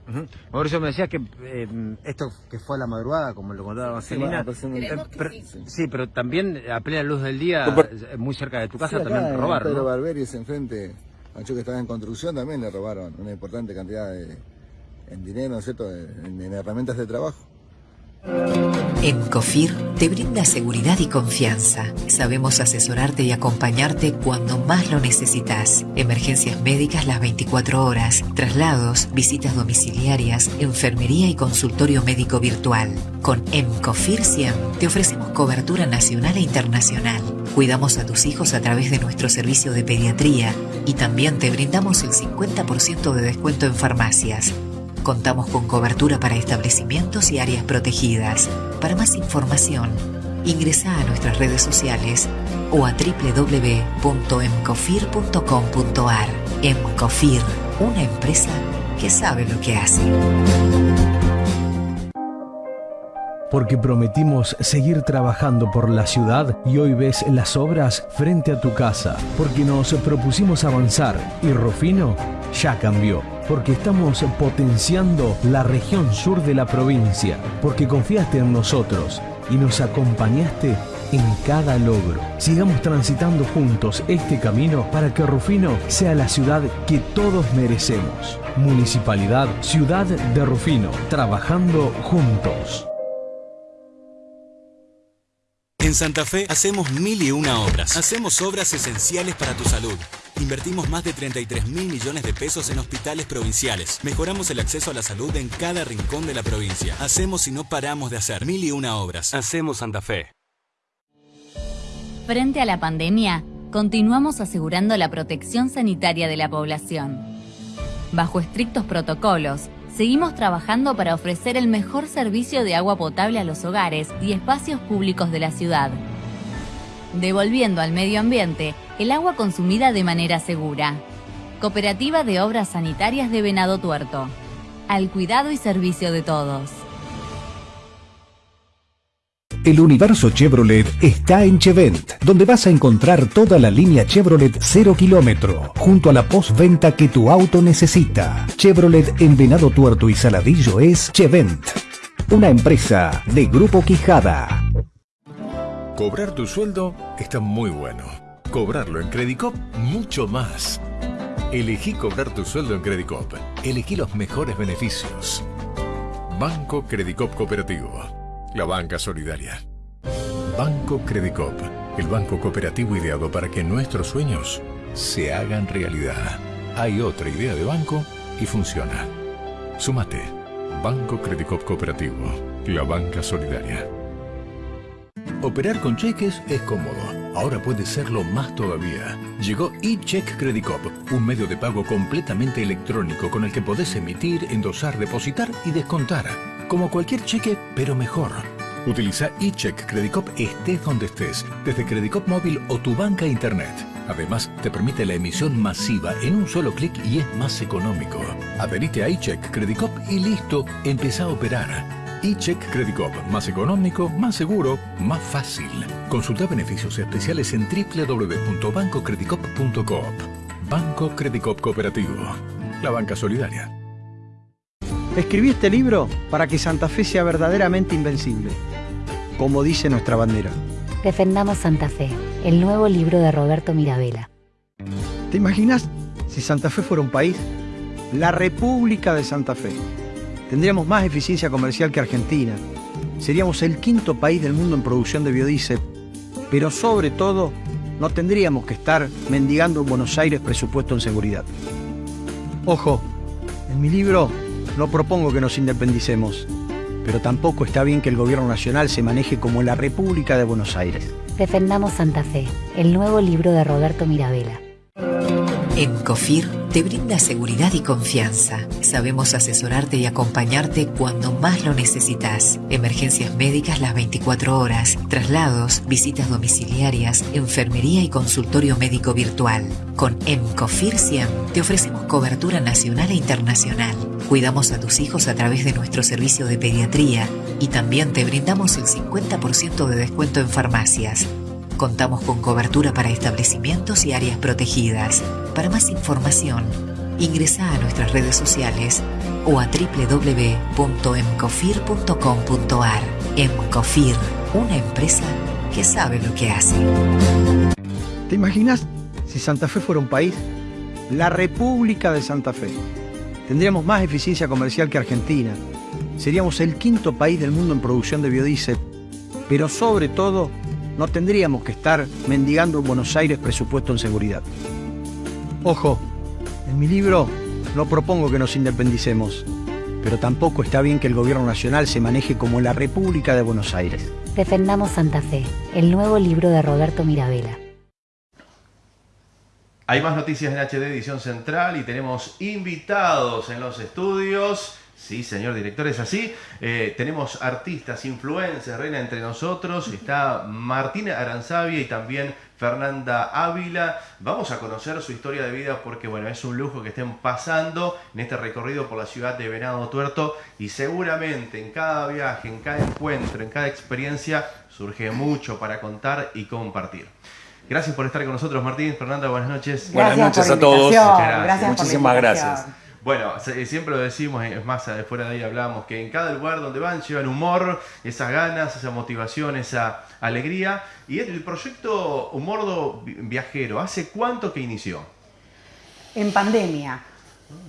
Mauricio me decía que eh, esto que fue a la madrugada, como lo contaba Marcelina, eh, sí, pero también a plena luz del día, muy cerca de tu casa, también robaron. Pedro Barberi es enfrente, a que estaba en construcción, también le robaron una importante cantidad de en dinero, ¿no es cierto?, en herramientas de trabajo. En COFIR te brinda seguridad y confianza. Sabemos asesorarte y acompañarte cuando más lo necesitas. Emergencias médicas las 24 horas, traslados, visitas domiciliarias, enfermería y consultorio médico virtual. Con EMCOFIR 100 te ofrecemos cobertura nacional e internacional. Cuidamos a tus hijos a través de nuestro servicio de pediatría y también te brindamos el 50% de descuento en farmacias. Contamos con cobertura para establecimientos y áreas protegidas. Para más información, ingresa a nuestras redes sociales o a www.emcofir.com.ar. Emcofir, una empresa que sabe lo que hace porque prometimos seguir trabajando por la ciudad y hoy ves las obras frente a tu casa, porque nos propusimos avanzar y Rufino ya cambió, porque estamos potenciando la región sur de la provincia, porque confiaste en nosotros y nos acompañaste en cada logro. Sigamos transitando juntos este camino para que Rufino sea la ciudad que todos merecemos. Municipalidad Ciudad de Rufino, trabajando juntos. En Santa Fe hacemos mil y una obras. Hacemos obras esenciales para tu salud. Invertimos más de 33 mil millones de pesos en hospitales provinciales. Mejoramos el acceso a la salud en cada rincón de la provincia. Hacemos y no paramos de hacer mil y una obras. Hacemos Santa Fe. Frente a la pandemia, continuamos asegurando la protección sanitaria de la población. Bajo estrictos protocolos, seguimos trabajando para ofrecer el mejor servicio de agua potable a los hogares y espacios públicos de la ciudad, devolviendo al medio ambiente el agua consumida de manera segura. Cooperativa de Obras Sanitarias de Venado Tuerto. Al cuidado y servicio de todos. El universo Chevrolet está en Chevent, donde vas a encontrar toda la línea Chevrolet 0 kilómetro, junto a la postventa que tu auto necesita. Chevrolet en Venado Tuerto y Saladillo es Chevent, una empresa de Grupo Quijada. Cobrar tu sueldo está muy bueno. Cobrarlo en Credicop, mucho más. Elegí cobrar tu sueldo en Credicop. Elegí los mejores beneficios. Banco Credicop Cooperativo la banca solidaria. Banco Credicop, el banco cooperativo ideado para que nuestros sueños se hagan realidad. Hay otra idea de banco y funciona. Sumate. Banco Credicop Cooperativo, la banca solidaria. Operar con cheques es cómodo. Ahora puede serlo más todavía. Llegó eCheck Credicop, un medio de pago completamente electrónico con el que podés emitir, endosar, depositar y descontar como cualquier cheque, pero mejor. Utiliza eCheck Credicop estés donde estés, desde Credicop móvil o tu banca internet. Además, te permite la emisión masiva en un solo clic y es más económico. Adherite a eCheck Credicop y listo, empieza a operar. eCheck Credicop, más económico, más seguro, más fácil. Consulta beneficios especiales en www.bancocredicop.coop. Banco Credicop Cooperativo, la banca solidaria. Escribí este libro para que Santa Fe sea verdaderamente invencible, como dice nuestra bandera. Defendamos Santa Fe, el nuevo libro de Roberto Mirabella. ¿Te imaginas si Santa Fe fuera un país? La República de Santa Fe. Tendríamos más eficiencia comercial que Argentina. Seríamos el quinto país del mundo en producción de biodiesel. Pero sobre todo, no tendríamos que estar mendigando en Buenos Aires presupuesto en seguridad. Ojo, en mi libro no propongo que nos independicemos, pero tampoco está bien que el gobierno nacional se maneje como la República de Buenos Aires. Defendamos Santa Fe, el nuevo libro de Roberto Mirabella. En COFIR te brinda seguridad y confianza. Sabemos asesorarte y acompañarte cuando más lo necesitas. Emergencias médicas las 24 horas, traslados, visitas domiciliarias, enfermería y consultorio médico virtual. Con EMCOFIR 100 te ofrecemos cobertura nacional e internacional. Cuidamos a tus hijos a través de nuestro servicio de pediatría y también te brindamos el 50% de descuento en farmacias. Contamos con cobertura para establecimientos y áreas protegidas. Para más información, ingresa a nuestras redes sociales o a www.emcofir.com.ar. Emcofir, una empresa que sabe lo que hace. ¿Te imaginas si Santa Fe fuera un país? La República de Santa Fe. Tendríamos más eficiencia comercial que Argentina. Seríamos el quinto país del mundo en producción de biodiesel. Pero sobre todo, no tendríamos que estar mendigando en Buenos Aires presupuesto en seguridad. Ojo, en mi libro no propongo que nos independicemos, pero tampoco está bien que el gobierno nacional se maneje como la República de Buenos Aires. Defendamos Santa Fe, el nuevo libro de Roberto Mirabella. Hay más noticias en HD Edición Central y tenemos invitados en los estudios. Sí, señor director, es así. Eh, tenemos artistas, influencers, reina entre nosotros. Está Martina Aranzavia y también Fernanda Ávila. Vamos a conocer su historia de vida porque, bueno, es un lujo que estén pasando en este recorrido por la ciudad de Venado Tuerto y seguramente en cada viaje, en cada encuentro, en cada experiencia surge mucho para contar y compartir. Gracias por estar con nosotros, Martín. Fernanda, buenas noches. buenas noches a todos. Muchísimas gracias. Bueno, siempre lo decimos, es más, fuera de ahí hablamos, que en cada lugar donde van llevan humor, esas ganas, esa motivación, esa alegría. Y el proyecto Humordo Viajero, ¿hace cuánto que inició? En pandemia.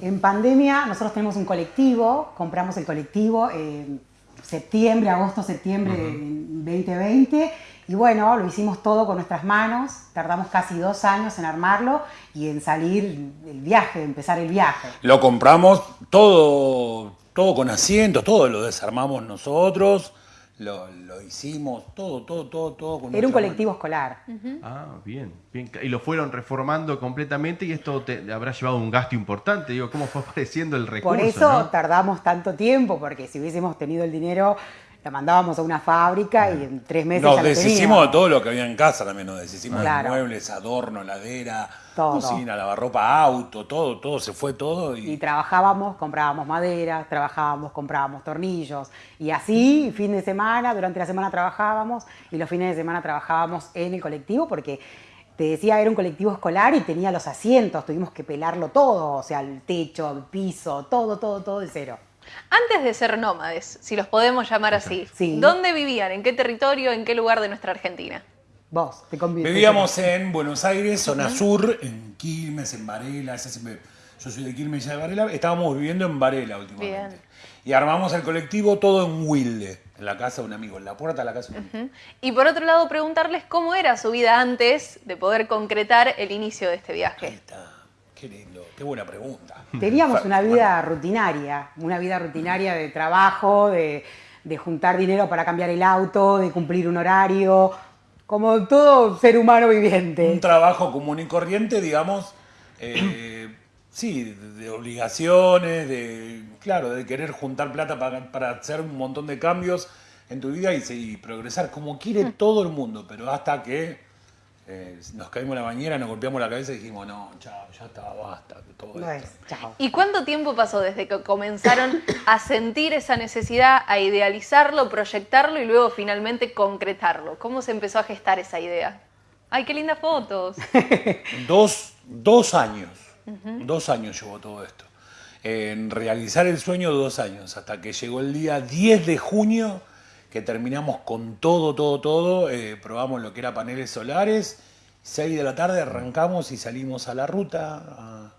En pandemia nosotros tenemos un colectivo, compramos el colectivo en septiembre, agosto, septiembre de 2020 y bueno, lo hicimos todo con nuestras manos, tardamos casi dos años en armarlo y en salir el viaje, empezar el viaje. Lo compramos todo, todo con asientos, todo lo desarmamos nosotros, lo, hicimos, todo, todo, todo, todo con Era un colectivo escolar. Ah, bien, bien. Y lo fueron reformando completamente y esto te habrá llevado un gasto importante. Digo, ¿cómo fue apareciendo el recurso? Por eso tardamos tanto tiempo, porque si hubiésemos tenido el dinero la mandábamos a una fábrica y en tres meses nos ya deshicimos de todo lo que había en casa también, nos deshicimos de muebles, adorno, ladera, cocina, lavarropa, auto, todo, todo, se fue todo. Y... trabajábamos, comprábamos madera, trabajábamos, comprábamos tornillos. Y así, fin de semana, durante la semana trabajábamos y los fines de semana trabajábamos en el colectivo porque te decía, era un colectivo escolar y tenía los asientos, tuvimos que pelarlo todo, o sea, el techo, el piso, todo, todo, todo de cero. Antes de ser nómades, si los podemos llamar así, ¿dónde vivían? ¿En qué territorio? ¿En qué lugar de nuestra Argentina? Vos, te Vivíamos en Buenos Aires, zona sur, en Quilmes, en Varela. yo soy de Quilmes y de Varela. Estábamos viviendo en Varela últimamente. Y armamos el colectivo todo en Wilde, en la casa de un amigo, en la puerta de la casa de un amigo. Y por otro lado, preguntarles cómo era su vida antes de poder concretar el inicio de este viaje. Ahí está. Qué lindo, qué buena pregunta. Teníamos una vida rutinaria, una vida rutinaria de trabajo, de, juntar dinero para cambiar el auto, de cumplir un horario, como todo ser humano viviente. Un trabajo común y corriente, digamos, eh, sí, de obligaciones, de, claro, de querer juntar plata para, hacer un montón de cambios en tu vida y, y progresar como quiere mm. todo el mundo, pero hasta que eh, nos caímos en la bañera, nos golpeamos la cabeza y dijimos, no, chao, ya está, basta, todo esto. ¿Y cuánto tiempo pasó desde que comenzaron a sentir esa necesidad, a idealizarlo, proyectarlo y luego finalmente concretarlo? ¿Cómo se empezó a gestar esa idea? ¡Ay, qué lindas fotos! dos, dos años, dos años llevó todo esto. En realizar el sueño, dos años, hasta que llegó el día 10 de junio que terminamos con todo, todo, todo, eh, probamos lo que era paneles solares, 6 de la tarde arrancamos y salimos a la ruta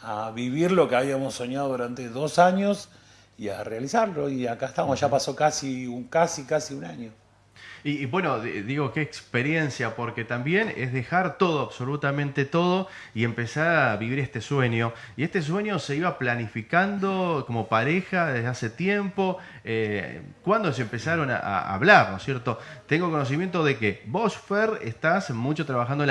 a, vivir lo que habíamos soñado durante dos años y a realizarlo. Y acá estamos, ya pasó casi, un, casi, casi un año. Y, bueno, digo, qué experiencia, porque también es dejar todo, absolutamente todo, y empezar a vivir este sueño. Y este sueño se iba planificando como pareja desde hace tiempo. Eh, ¿Cuándo se empezaron a, hablar, no es cierto? Tengo conocimiento de que vos, Fer, estás mucho trabajando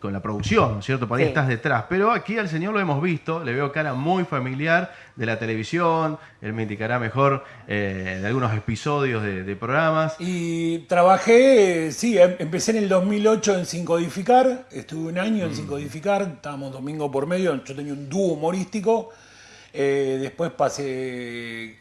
con la producción, ¿no es cierto? Por ahí estás detrás. Pero aquí al señor lo hemos visto, le veo cara muy familiar de la televisión, él me indicará mejor eh, de algunos episodios de, programas. Y trabajé, sí, em, empecé en el 2008 en Sin Codificar, estuve un año en mm. Sin Codificar, estábamos domingo por medio, yo tenía un dúo humorístico. Eh, después pasé,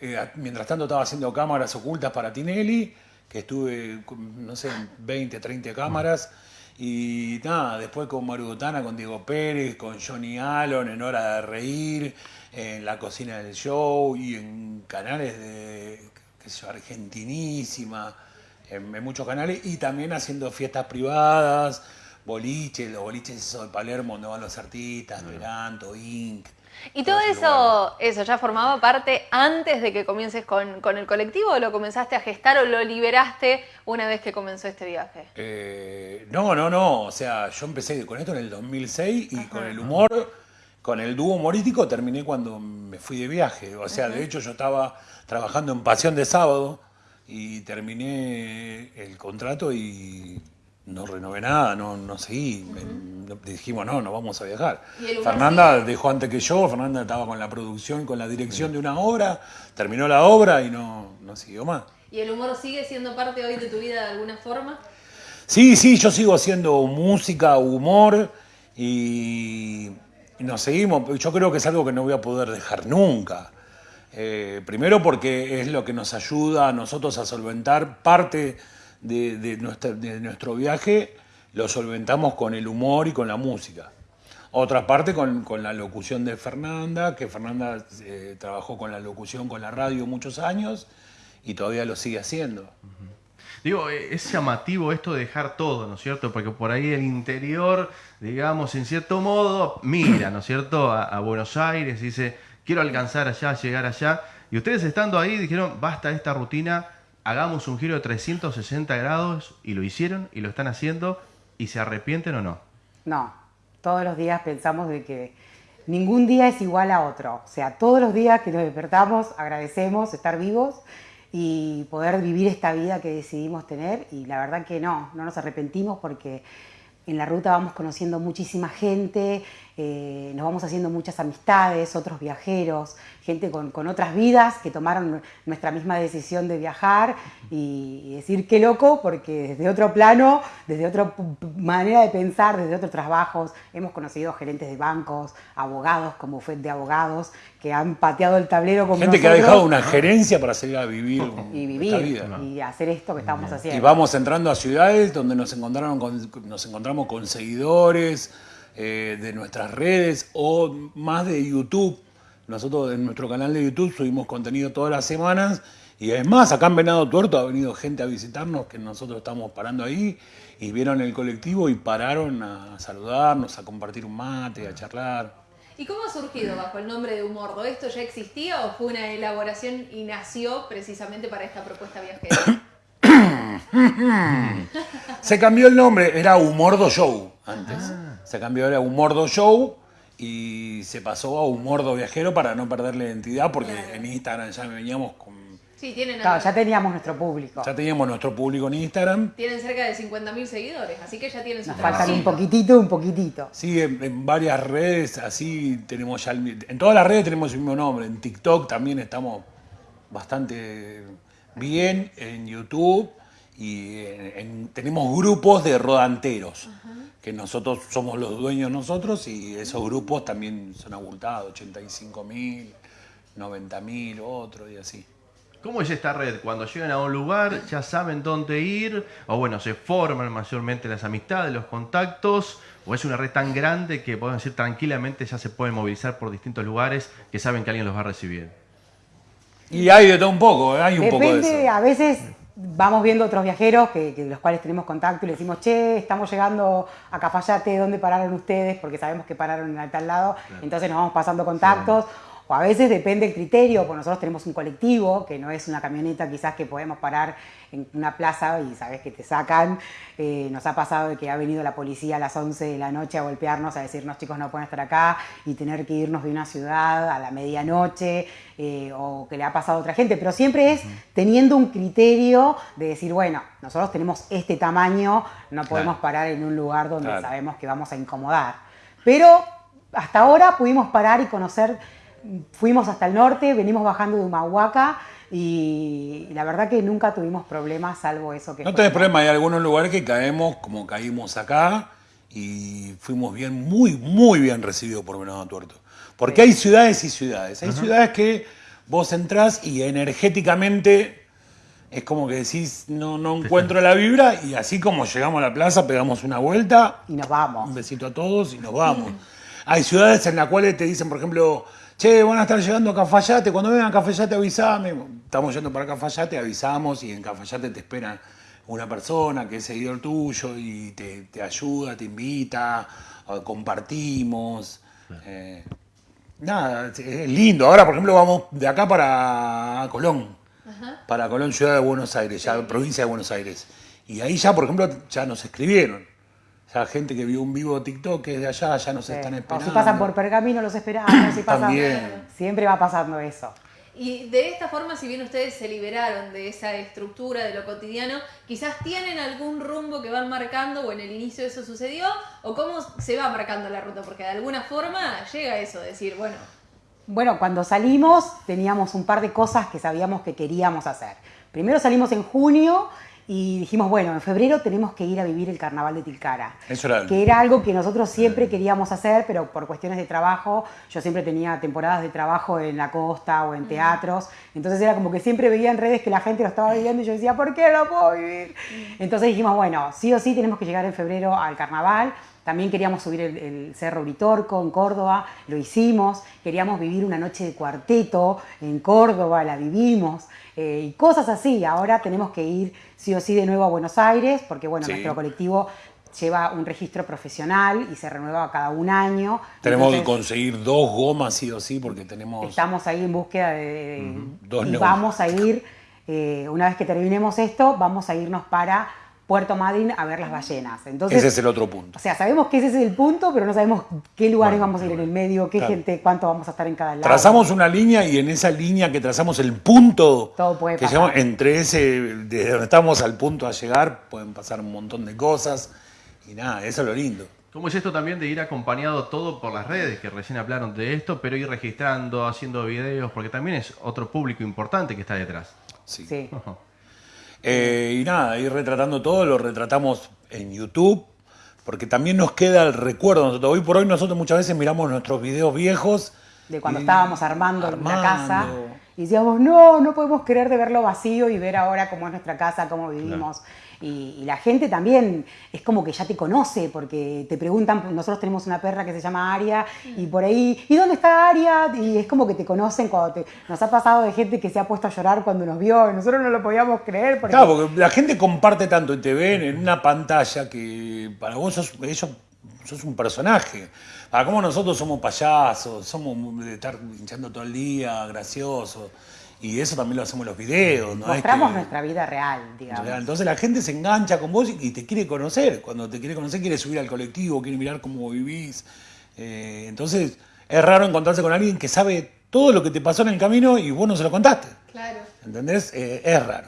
eh, mientras tanto estaba haciendo cámaras ocultas para Tinelli, que estuve, no sé, 20, 30 cámaras. Y nada, después con Marugotana, con Diego Pérez, con Johnny Allen, en Hora de Reír, en la cocina del show y en canales de, qué sé yo, Argentinísima, en, muchos canales, y también haciendo fiestas privadas, boliches, los boliches de Palermo donde van los artistas, Veranto, Inc. ¿Y todo eso, eso ya formaba parte antes de que comiences con, el colectivo o lo comenzaste a gestar o lo liberaste una vez que comenzó este viaje? Eh, no, no, no. O sea, yo empecé con esto en el 2006 y con el humor, con el dúo humorístico terminé cuando me fui de viaje. O sea, de hecho yo estaba trabajando en Pasión de Sábado y terminé el contrato y no renové nada, no, no seguí. dijimos, no, no vamos a viajar. Fernanda dejó antes que yo, Fernanda estaba con la producción, con la dirección de una obra, terminó la obra y no, no siguió más. ¿Y el humor sigue siendo parte hoy de tu vida de alguna forma? Sí, sí, yo sigo haciendo música, humor y, nos seguimos. Yo creo que es algo que no voy a poder dejar nunca. Eh, primero porque es lo que nos ayuda a nosotros a solventar parte de, nuestro viaje lo solventamos con el humor y con la música. Otra parte con, la locución de Fernanda, que Fernanda eh, trabajó con la locución, con la radio muchos años y todavía lo sigue haciendo. Digo, eh, es llamativo esto de dejar todo, ¿no es cierto? Porque por ahí el interior, digamos, en cierto modo, mira, ¿no es cierto?, a, a Buenos Aires dice, quiero alcanzar allá, llegar allá. Y ustedes estando ahí dijeron, basta esta rutina, hagamos un giro de 360 grados y lo hicieron y lo están haciendo y se arrepienten o no? No, todos los días pensamos de que ningún día es igual a otro. O sea, todos los días que nos despertamos agradecemos estar vivos y poder vivir esta vida que decidimos tener y la verdad que no, no nos arrepentimos porque en la ruta vamos conociendo muchísima gente, eh, nos vamos haciendo muchas amistades, otros viajeros, gente con, otras vidas que tomaron nuestra misma decisión de viajar y, decir qué loco, porque desde otro plano, desde otra manera de pensar, desde otros trabajos, hemos conocido gerentes de bancos, abogados como fue de abogados, que han pateado el tablero como Gente que ha dejado una gerencia para salir a vivir, y vivir y hacer esto que estamos haciendo. Y vamos entrando a ciudades donde nos, encontraron nos encontramos con seguidores, eh, de nuestras redes o más de YouTube. Nosotros en nuestro canal de YouTube subimos contenido todas las semanas y es más, acá en Venado Tuerto ha venido gente a visitarnos que nosotros estamos parando ahí y vieron el colectivo y pararon a saludarnos, a compartir un mate, a charlar. ¿Y cómo ha surgido bajo el nombre de Humordo? ¿Esto ya existía o fue una elaboración y nació precisamente para esta propuesta viajera? Se cambió el nombre, era Humordo Show antes. Ah. Se cambió, era Humordo Show y se pasó a Humordo Viajero para no perder la identidad porque en Instagram ya veníamos con... Sí, tienen ya teníamos nuestro público. Ya teníamos nuestro público en Instagram. Tienen cerca de 50.000 seguidores, así que ya tienen su Nos faltan un poquitito, un poquitito. Sí, en, varias redes, así tenemos ya... en todas las redes tenemos el mismo nombre. En TikTok también estamos bastante bien, en YouTube y tenemos grupos de rodanteros, que nosotros somos los dueños nosotros y esos grupos también son abultados, 85 mil, 90 mil, otro y así. ¿Cómo es esta red? Cuando llegan a un lugar ya saben dónde ir, o bueno, se forman mayormente las amistades, los contactos, o es una red tan grande que pueden decir tranquilamente ya se pueden movilizar por distintos lugares que saben que alguien los va a recibir. Y hay de todo un poco, ¿eh? hay un poco de eso. A veces vamos viendo otros viajeros que, los cuales tenemos contacto y le decimos, che, estamos llegando a Cafayate, ¿dónde pararon ustedes? Porque sabemos que pararon en tal lado, entonces nos vamos pasando contactos. o a veces depende el criterio, porque nosotros tenemos un colectivo, que no es una camioneta quizás que podemos parar en una plaza y sabes que te sacan. Eh, nos ha pasado de que ha venido la policía a las 11 de la noche a golpearnos, a decirnos chicos no pueden estar acá y tener que irnos de una ciudad a la medianoche eh, o que le ha pasado a otra gente, pero siempre es teniendo un criterio de decir, bueno, nosotros tenemos este tamaño, no podemos parar en un lugar donde sabemos que vamos a incomodar. Pero hasta ahora pudimos parar y conocer, fuimos hasta el norte, venimos bajando de Humahuaca y la verdad que nunca tuvimos problemas, salvo eso que... No tenés problema, hay algunos lugares que caemos como caímos acá y fuimos bien, muy, muy bien recibidos por Venado Tuerto. Porque hay ciudades y ciudades. Hay ciudades que vos entrás y energéticamente es como que decís, no, no encuentro la vibra y así como llegamos a la plaza, pegamos una vuelta. Y nos vamos. Un besito a todos y nos vamos. Hay ciudades en las cuales te dicen, por ejemplo, che, van a estar llegando a Cafayate, cuando vengan a Cafayate avisame. Estamos yendo para Cafayate, avisamos y en Cafayate te espera una persona que es seguidor tuyo y te, ayuda, te invita, compartimos. Eh, nada, es lindo. Ahora, por ejemplo, vamos de acá para Colón, para Colón, ciudad de Buenos Aires, ya provincia de Buenos Aires. Y ahí ya, por ejemplo, ya nos escribieron sea, gente que vio un vivo TikTok que de allá ya nos están esperando. O si pasan por pergamino los esperamos, si También. siempre va pasando eso. Y de esta forma, si bien ustedes se liberaron de esa estructura de lo cotidiano, quizás tienen algún rumbo que van marcando o en el inicio eso sucedió, o cómo se va marcando la ruta, porque de alguna forma llega eso, decir, bueno. Bueno, cuando salimos teníamos un par de cosas que sabíamos que queríamos hacer. Primero salimos en junio y dijimos, bueno, en febrero tenemos que ir a vivir el carnaval de Tilcara. Eso era que era algo que nosotros siempre queríamos hacer, pero por cuestiones de trabajo, yo siempre tenía temporadas de trabajo en la costa o en teatros, entonces era como que siempre veía en redes que la gente lo estaba viviendo y yo decía, ¿por qué no puedo vivir? Entonces dijimos, bueno, sí o sí tenemos que llegar en febrero al carnaval. También queríamos subir el, Cerro Uritorco en Córdoba, lo hicimos. Queríamos vivir una noche de cuarteto en Córdoba, la vivimos. Eh, y cosas así. Ahora tenemos que ir sí o sí de nuevo a Buenos Aires, porque bueno, nuestro colectivo lleva un registro profesional y se renueva cada un año. Tenemos que conseguir dos gomas sí o sí porque tenemos... Estamos ahí en búsqueda de... y vamos a ir, eh, una vez que terminemos esto, vamos a irnos para Puerto Madryn a ver las ballenas. Entonces, ese es el otro punto. O sea, sabemos que ese es el punto, pero no sabemos qué lugares vamos a ir en el medio, qué gente, cuánto vamos a estar en cada lado. Trazamos una línea y en esa línea que trazamos el punto Todo puede que entre ese, desde donde estamos al punto a llegar, pueden pasar un montón de cosas y nada, eso es lo lindo. ¿Cómo es esto también de ir acompañado todo por las redes, que recién hablaron de esto, pero ir registrando, haciendo videos, porque también es otro público importante que está detrás? Sí. sí. Eh, y nada, ir retratando todo, lo retratamos en YouTube, porque también nos queda el recuerdo. Nosotros, hoy por hoy nosotros muchas veces miramos nuestros videos viejos. De cuando estábamos armando, la casa. Y decíamos, no, no podemos creer de verlo vacío y ver ahora cómo es nuestra casa, cómo vivimos. Y, la gente también es como que ya te conoce, porque te preguntan, nosotros tenemos una perra que se llama Aria, y por ahí, ¿y dónde está Aria? Y es como que te conocen cuando te... Nos ha pasado de gente que se ha puesto a llorar cuando nos vio, y nosotros no lo podíamos creer. Porque... Claro, porque la gente comparte tanto y te ven en una pantalla que para vos sos, ellos, sos un personaje. Para cómo nosotros somos payasos, somos de estar hinchando todo el día, graciosos. Y eso también lo hacemos en los videos. ¿no? Mostramos nuestra vida real, digamos. Entonces la gente se engancha con vos y te quiere conocer. Cuando te quiere conocer, quiere subir al colectivo, quiere mirar cómo vivís. Eh, entonces es raro encontrarse con alguien que sabe todo lo que te pasó en el camino y vos no se lo contaste. Claro. ¿Entendés? Eh, es raro.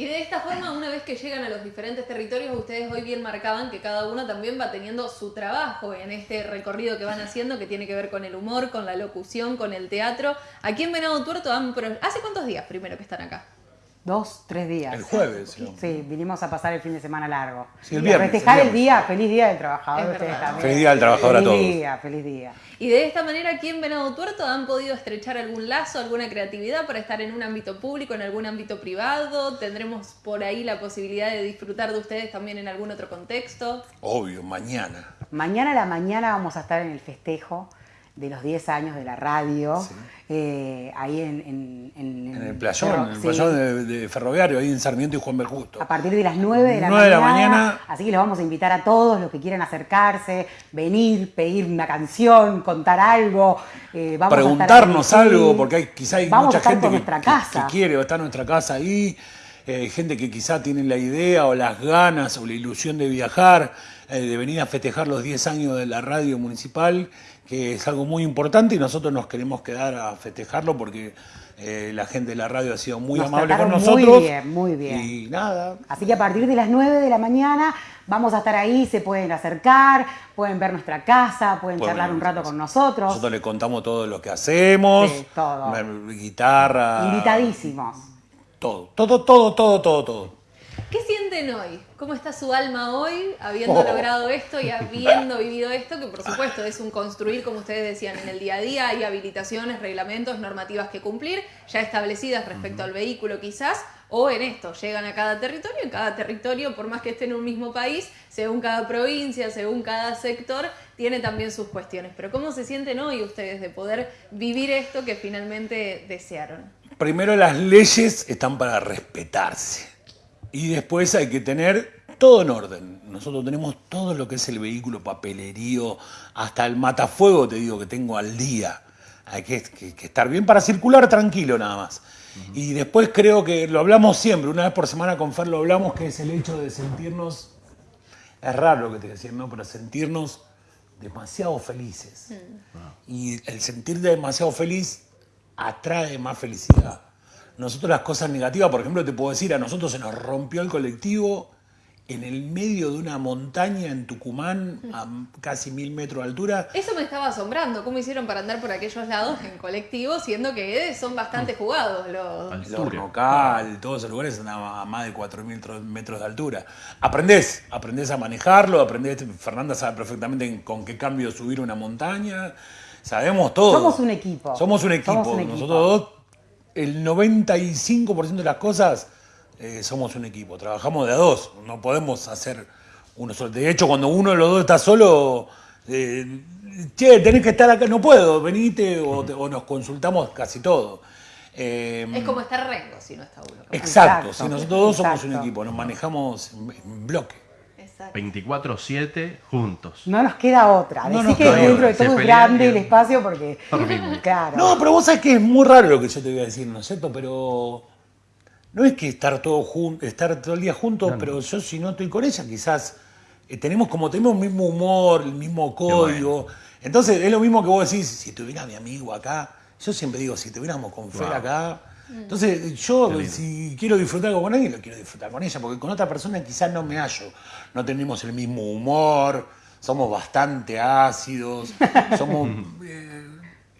Y de esta forma, una vez que llegan a los diferentes territorios, ustedes hoy bien marcaban que cada uno también va teniendo su trabajo en este recorrido que van haciendo, que tiene que ver con el humor, con la locución, con el teatro. Aquí en Venado Tuerto, ¿hace cuántos días primero que están acá? Dos, tres días. El jueves. Sí, vinimos a pasar el fin de semana largo. Sí, el viernes. A festejar el, día, feliz día del trabajador. Feliz día del trabajador a todos. Feliz día, feliz día. Y de esta manera aquí en Venado Tuerto han podido estrechar algún lazo, alguna creatividad para estar en un ámbito público, en algún ámbito privado. Tendremos por ahí la posibilidad de disfrutar de ustedes también en algún otro contexto. Obvio, mañana. Mañana a la mañana vamos a estar en el festejo de los 10 años de la radio, eh, ahí en, en, en, el playón, en el playón de, ferroviario, ahí en Sarmiento y Juan Justo. A partir de las 9 de la, 9 de la mañana. Así que les vamos a invitar a todos los que quieran acercarse, venir, pedir una canción, contar algo. Eh, vamos Preguntarnos algo, porque hay, quizá hay mucha gente que, que, quiere estar en nuestra casa ahí. Eh, gente que quizá tiene la idea o las ganas o la ilusión de viajar, eh, de venir a festejar los 10 años de la radio municipal que es algo muy importante y nosotros nos queremos quedar a festejarlo porque eh, la gente de la radio ha sido muy amable con nosotros. Muy bien, muy bien. Y nada. Así que a partir de las 9 de la mañana vamos a estar ahí, se pueden acercar, pueden ver nuestra casa, pueden charlar un rato con nosotros. Nosotros les contamos todo lo que hacemos. Sí, todo. Guitarra. Invitadísimos. Todo, todo, todo, todo, todo, todo. ¿Qué sienten hoy? ¿Cómo está su alma hoy, habiendo oh. logrado esto y habiendo vivido esto? Que por supuesto es un construir, como ustedes decían, en el día a día. Hay habilitaciones, reglamentos, normativas que cumplir, ya establecidas respecto al vehículo quizás, o en esto, llegan a cada territorio, en cada territorio, por más que esté en un mismo país, según cada provincia, según cada sector, tiene también sus cuestiones. Pero ¿cómo se sienten hoy ustedes de poder vivir esto que finalmente desearon? Primero las leyes están para respetarse y después hay que tener todo en orden. Nosotros tenemos todo lo que es el vehículo, papelerío, hasta el matafuego, te digo, que tengo al día. Hay que, estar bien para circular tranquilo nada más. Y después creo que lo hablamos siempre, una vez por semana con Fer lo hablamos, que es el hecho de sentirnos, es raro lo que te decía, ¿no? Pero sentirnos demasiado felices. Y el sentir demasiado feliz atrae más felicidad. Nosotros las cosas negativas, por ejemplo, te puedo decir, a nosotros se nos rompió el colectivo en el medio de una montaña en Tucumán a casi mil metros de altura. Eso me estaba asombrando. ¿Cómo hicieron para andar por aquellos lados en colectivo, siendo que son bastante jugados los... Los local, todos esos lugares están a más de 4.000 metros de altura. Aprendés, aprendés a manejarlo, aprendés, Fernanda sabe perfectamente con qué cambio subir una montaña. Sabemos todo. Somos un equipo. Somos un equipo. Somos un equipo. Nosotros dos el 95% de las cosas eh, somos un equipo, trabajamos de a dos, no podemos hacer uno solo. De hecho, cuando uno de los dos está solo, eh, che, tenés que estar acá, no puedo, venite o, nos consultamos casi todo. Eh, es como estar rengo si no está uno. Exacto, si nosotros dos somos un equipo, nos manejamos en bloque. 24-7 juntos. No nos queda otra. Decir que dentro de todo es grande el espacio porque. Claro. No, pero vos sabés que es muy raro lo que yo te voy a decir, ¿no es cierto? Pero. No es que estar todo estar todo el día juntos, pero yo si no estoy con ella, quizás eh, tenemos como tenemos el mismo humor, el mismo código. Entonces es lo mismo que vos decís, si tuviera mi amigo acá, yo siempre digo, si tuviéramos con Fer acá, entonces, yo si quiero disfrutar con alguien, lo quiero disfrutar con ella, porque con otra persona quizás no me hallo. No tenemos el mismo humor, somos bastante ácidos, somos... Eh,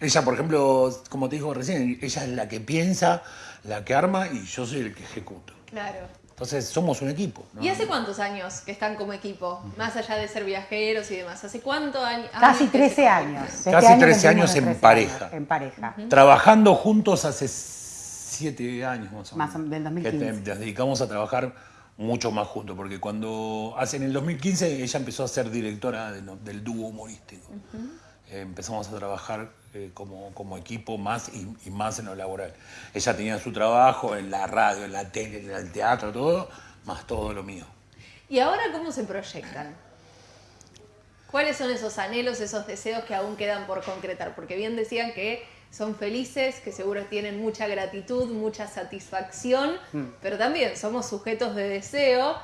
ella, por ejemplo, como te dijo recién, ella es la que piensa, la que arma y yo soy el que ejecuto. Claro. Entonces somos un equipo. ¿Y hace cuántos años que están como equipo? Más allá de ser viajeros y demás. ¿Hace cuántos años? Casi 13 años. Casi 13 años en pareja. en pareja. Trabajando juntos hace siete años más o menos. Más del 2015. nos dedicamos a trabajar mucho más juntos, porque cuando hace en el 2015 ella empezó a ser directora del dúo humorístico. Eh, empezamos a trabajar eh, como, como, equipo más y, más en lo laboral. Ella tenía su trabajo en la radio, en la tele, en el teatro, todo, más todo lo mío. ¿Y ahora cómo se proyectan? ¿Cuáles son esos anhelos, esos deseos que aún quedan por concretar? Porque bien decían que son felices, que seguro tienen mucha gratitud, mucha satisfacción, mm. pero también somos sujetos de deseo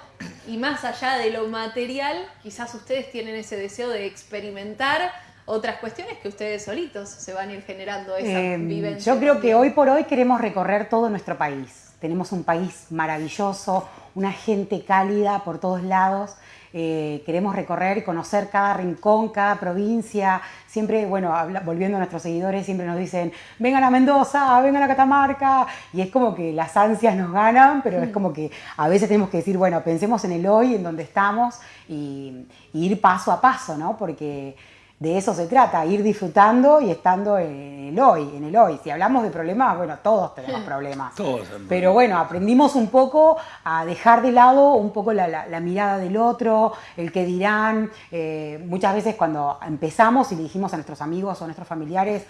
y más allá de lo material, quizás ustedes tienen ese deseo de experimentar otras cuestiones que ustedes solitos se van a ir generando esa em, vivencia. Yo creo que hoy por hoy queremos recorrer todo nuestro país. Tenemos un país maravilloso, una gente cálida por todos lados. Eh, queremos recorrer y conocer cada rincón, cada provincia. Siempre, bueno, volviendo a nuestros seguidores, siempre nos dicen, vengan a Mendoza, vengan a Catamarca. Y es como que las ansias nos ganan, pero es mm. como que a veces tenemos que decir, bueno, pensemos en el hoy, en donde estamos y, ir paso a paso, ¿no? Porque de eso se trata, ir disfrutando y estando en el hoy, en el hoy. Si hablamos de problemas, bueno, todos tenemos problemas. Todos. Pero bueno, aprendimos un poco a dejar de lado un poco la, la- la mirada del otro, el que dirán. Eh, muchas veces cuando empezamos y le dijimos a nuestros amigos o a nuestros familiares,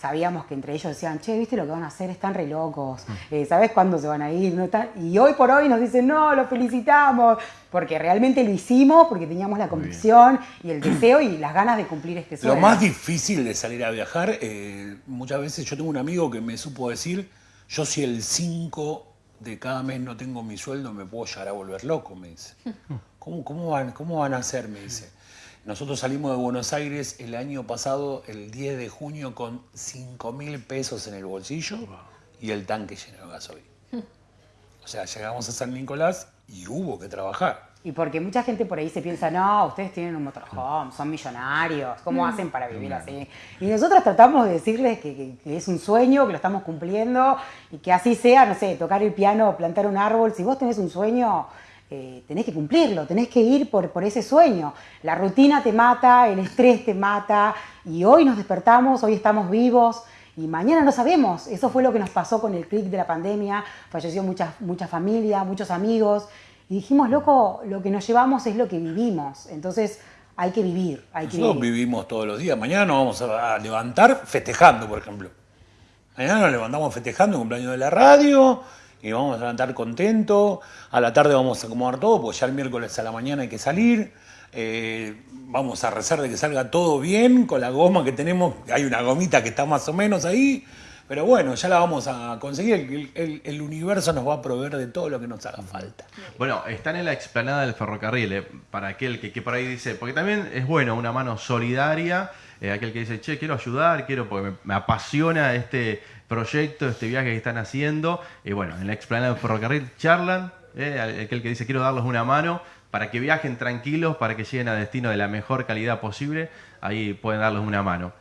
sabíamos que entre ellos decían, che, ¿viste lo que van a hacer? Están re locos. Eh, ¿Sabes cuándo se van a ir? ¿No están? Y hoy por hoy nos dicen, no, lo felicitamos, porque realmente lo hicimos, porque teníamos la convicción y el deseo y las ganas de cumplir este sueño. Lo más difícil de salir a viajar, eh, muchas veces yo tengo un amigo que me supo decir, yo si el 5 de cada mes no tengo mi sueldo me puedo llegar a volver loco, me dice. ¿Cómo, cómo, van, ¿Cómo van a hacer? Me dice. Nosotros salimos de Buenos Aires el año pasado, el 10 de junio, con 5 mil pesos en el bolsillo y el tanque lleno de gasolina. O sea, llegamos a San Nicolás y hubo que trabajar. Y porque mucha gente por ahí se piensa, no, ustedes tienen un motorhome, son millonarios, ¿cómo hacen para vivir así? Y nosotros tratamos de decirles que es un sueño, que lo estamos cumpliendo y que así sea, no sé, tocar el piano, plantar un árbol. Si vos tenés un sueño, eh, tenés que cumplirlo, tenés que ir por, por ese sueño. La rutina te mata, el estrés te mata y hoy nos despertamos, hoy estamos vivos. Y mañana no sabemos. Eso fue lo que nos pasó con el clic de la pandemia. Falleció mucha, mucha familia, muchos amigos. Y dijimos, loco, lo que nos llevamos es lo que vivimos. Entonces hay que vivir, hay que Nosotros vivir. vivimos todos los días. Mañana nos vamos a levantar festejando, por ejemplo. Mañana nos levantamos festejando el cumpleaños de la radio y vamos a levantar contentos. A la tarde vamos a acomodar todo, porque ya el miércoles a la mañana hay que salir. Eh, vamos a rezar de que salga todo bien con la goma que tenemos. Hay una gomita que está más o menos ahí. Pero bueno, ya la vamos a conseguir. El, universo nos va a proveer de todo lo que nos haga falta. Bueno, están en la explanada del ferrocarril, eh, para aquel que, por ahí dice, porque también es bueno una mano solidaria, eh, aquel que dice, che, quiero ayudar, quiero, porque me apasiona este proyecto, este viaje que están haciendo. Y bueno, en la explanada del ferrocarril charlan, eh, aquel que dice, quiero darles una mano para que viajen tranquilos, para que lleguen a destino de la mejor calidad posible, ahí pueden darles una mano.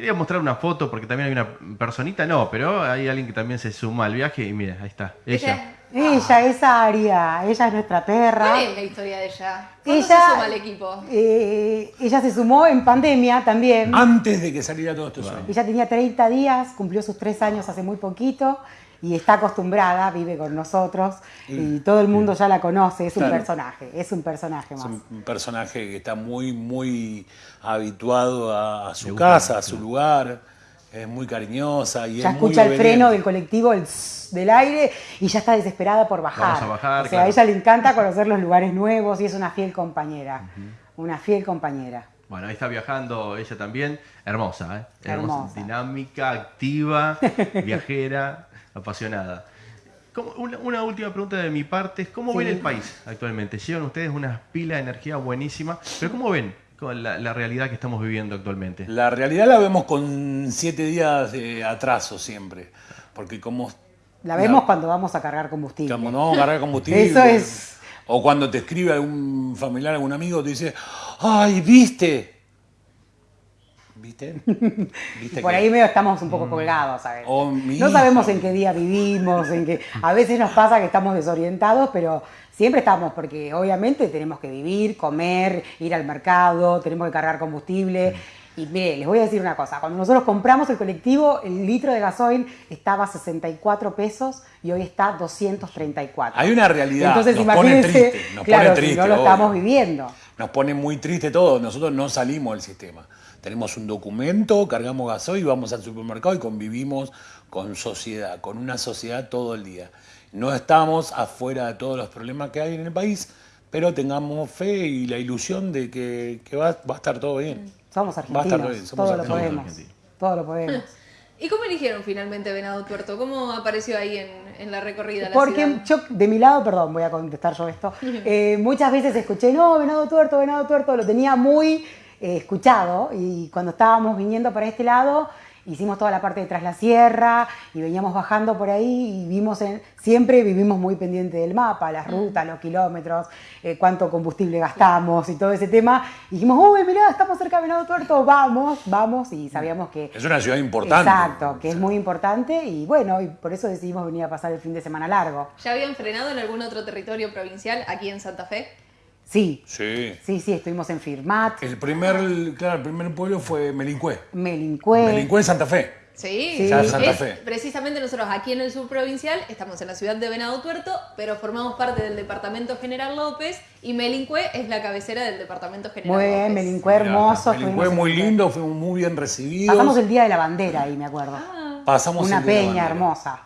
Quería mostrar una foto porque también hay una personita, no, pero hay alguien que también se suma al viaje y mira, ahí está, ella. Ella es Aria, ella es nuestra perra. ¿Cuál es la historia de ella? ¿Cuándo Ella- se suma al equipo? Eh, ella se sumó en pandemia también. Antes de que saliera todo esto sueño. Ella tenía 30 días, cumplió sus tres años hace muy poquito y está acostumbrada, vive con nosotros y todo el mundo ya la conoce, es un Claro. personaje, es un personaje Es más. un un personaje que está muy, muy habituado a, a su gusta, casa, a su lugar. Es muy cariñosa y Ya es muy escucha el freno del colectivo, el del aire y ya está desesperada por bajar. Vamos a bajar, o sea, claro. a ella le encanta conocer los lugares nuevos y es una fiel compañera, una fiel compañera. Bueno, ahí está viajando ella también. Hermosa, ¿eh? Hermosa. Dinámica, activa, viajera, apasionada. ¿Cómo- una, una última pregunta de mi parte es, ¿cómo Sí. ven el país actualmente? Llevan ustedes unas pilas de energía buenísima, pero ¿cómo ven la, la realidad que estamos viviendo actualmente? La realidad la vemos con siete días de atraso siempre. Porque como La vemos cuando vamos a cargar combustible. Cuando no vamos a cargar combustible. Eso es. O cuando te escribe algún familiar, algún amigo, te dice, ¡ay, viste! ¿Viste? ¿Viste Por que- ahí medio estamos un poco colgados, ¿sabes? Oh, No sabemos en qué día vivimos, en qué. A veces nos pasa que estamos desorientados, pero siempre estamos, porque obviamente tenemos que vivir, comer, ir al mercado, tenemos que cargar combustible. Y mire, les voy a decir una cosa, cuando nosotros compramos el colectivo, el litro de gasoil estaba a 64 pesos y hoy está 234. Hay una realidad, Entonces nos pone triste, nos claro, pone si triste, no lo obvio. estamos viviendo. Nos pone muy triste todo. Nosotros no salimos del sistema. Tenemos un documento, cargamos gasoil, vamos al supermercado y convivimos con sociedad, con una sociedad todo el día. No estamos afuera de todos los problemas que hay en el país, pero tengamos fe y la ilusión de que, que va, va a estar todo bien. Somos Va a estar argentinos, todo bien, somos todo lo argentinos. podemos. Todo lo podemos. ¿Y cómo eligieron finalmente Venado Tuerto? ¿Cómo apareció ahí en, en la recorrida? la Porque ciudad? yo, de mi lado, perdón, voy a contestar yo esto, eh, muchas veces escuché, no, venado tuerto, venado tuerto, lo tenía muy eh, escuchado y cuando estábamos viniendo para este lado, hicimos toda la parte de tras la sierra y veníamos bajando por ahí y vimos, en, siempre vivimos muy pendiente del mapa, las rutas, los kilómetros, eh, cuánto combustible gastamos y todo ese tema. Y dijimos, uy, mirá, estamos cerca de Venado Tuerto, vamos, vamos y sabíamos que... Es una ciudad importante. Exacto, que es muy importante y bueno, y por eso decidimos venir a pasar el fin de semana largo. ¿Ya habían frenado en algún otro territorio provincial aquí en Santa Fe? Sí. Sí. Sí, sí, estuvimos en Firmat. El primer, claro, el primer pueblo fue Melincue. Melincue. Melincue en Santa Fe. Sí, Ya Santa es- Fe. precisamente nosotros aquí en el sur provincial estamos en la ciudad de Venado Tuerto, pero formamos parte del departamento General López y Melincue es la cabecera del departamento General Muy bien, López. Melincue hermoso. En muy lindo, fuimos muy bien recibidos. Pasamos el día de la bandera ahí, me acuerdo. Pasamos Una el día de la peña hermosa.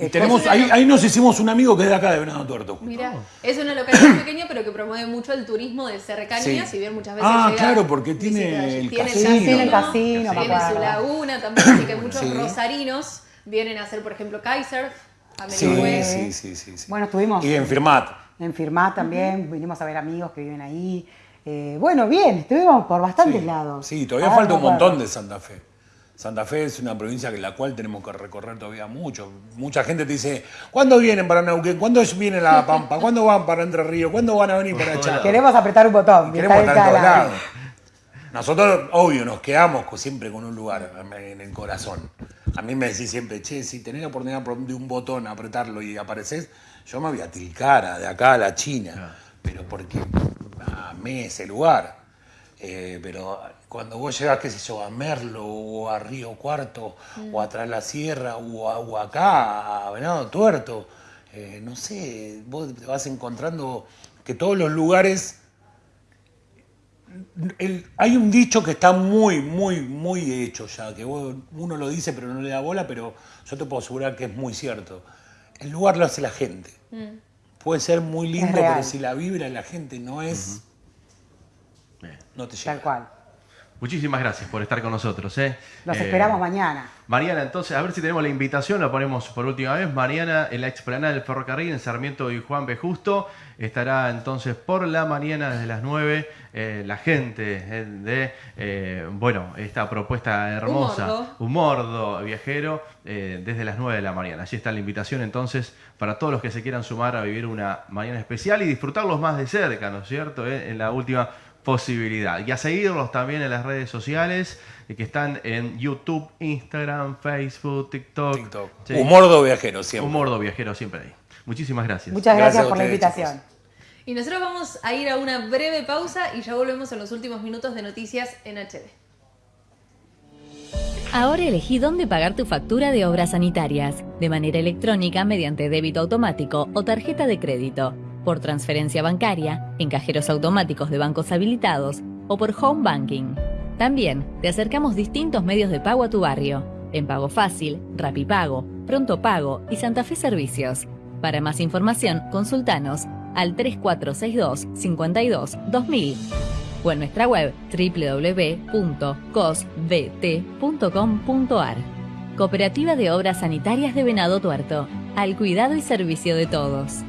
Y tenemos, ahí, ahí nos hicimos un amigo que es de acá de Venado Tuerto. Mira, es una localidad pequeña pero que promueve mucho el turismo de cercanía, Sí. si bien muchas veces Ah, llega claro, porque tiene el Tiene casino. Tiene el casino, tiene su laguna también, así que muchos Sí. rosarinos vienen a hacer, por ejemplo, Kaiser, a Sí, sí, sí, sí, sí. Bueno, estuvimos Y en Firmat. en Firmat también, vinimos a ver amigos que viven ahí. Eh, bueno, bien, estuvimos por bastantes lados. Sí, todavía falta un montón de Santa Fe. Santa Fe es una provincia en la cual tenemos que recorrer todavía mucho. Mucha gente te dice, ¿cuándo vienen para Neuquén? ¿Cuándo viene La Pampa? ¿Cuándo van para Entre Ríos? ¿Cuándo van a venir para allá? Queremos apretar un botón. que Queremos estar en todos lados. Nosotros, obvio, nos quedamos siempre con un lugar en el corazón. A mí me decís siempre, che, si tenés la oportunidad de un botón, apretarlo y apareces, yo me voy a Tilcara, de acá a la China. Pero porque amé ese lugar. Eh, pero cuando vos llegás, qué sé yo, a Merlo o a Río Cuarto o a Tras la Sierra o, a- o acá a Venado Tuerto, eh, no sé, vos te vas encontrando que todos los lugares el- hay un dicho que está muy, muy, muy hecho ya, que vos- uno lo dice pero no le da bola, pero yo te puedo asegurar que es muy cierto. El lugar lo hace la gente. Puede ser muy lindo, pero si la vibra de la gente no es, no te llega. Tal cual. Muchísimas gracias por estar con nosotros. ¿eh? Los Eh, esperamos mañana. Mariana, entonces, a ver si tenemos la invitación, la ponemos por última vez. Mariana en la explanada del ferrocarril en Sarmiento y Juan B. Justo. Estará entonces por la mañana desde las 9 eh, la gente eh, de, eh, bueno, esta propuesta hermosa. mordo. Un mordo viajero eh, desde las 9 de la mañana. Allí está la invitación entonces para todos los que se quieran sumar a vivir una mañana especial y disfrutarlos más de cerca, ¿no es cierto? Eh, En la última posibilidad. Y a seguirlos también en las redes sociales eh, que están en YouTube, Instagram, Facebook, TikTok. Sí. Humordo viajero siempre. Humordo viajero siempre ahí. Muchísimas gracias. Muchas gracias, por la invitación. Y nosotros vamos a ir a una breve pausa y ya volvemos en los últimos minutos de noticias en HD. Ahora elegí dónde pagar tu factura de obras sanitarias, de manera electrónica mediante débito automático o tarjeta de crédito, por transferencia bancaria, en cajeros automáticos de bancos habilitados o por home banking. También te acercamos distintos medios de pago a tu barrio, en Pago Fácil, Rapipago, Pronto Pago y Santa Fe Servicios. Para más información, consultanos al 3462 52 2000 o en nuestra web www.cosbt.com.ar. Cooperativa de Obras Sanitarias de Venado Tuerto, al cuidado y servicio de todos.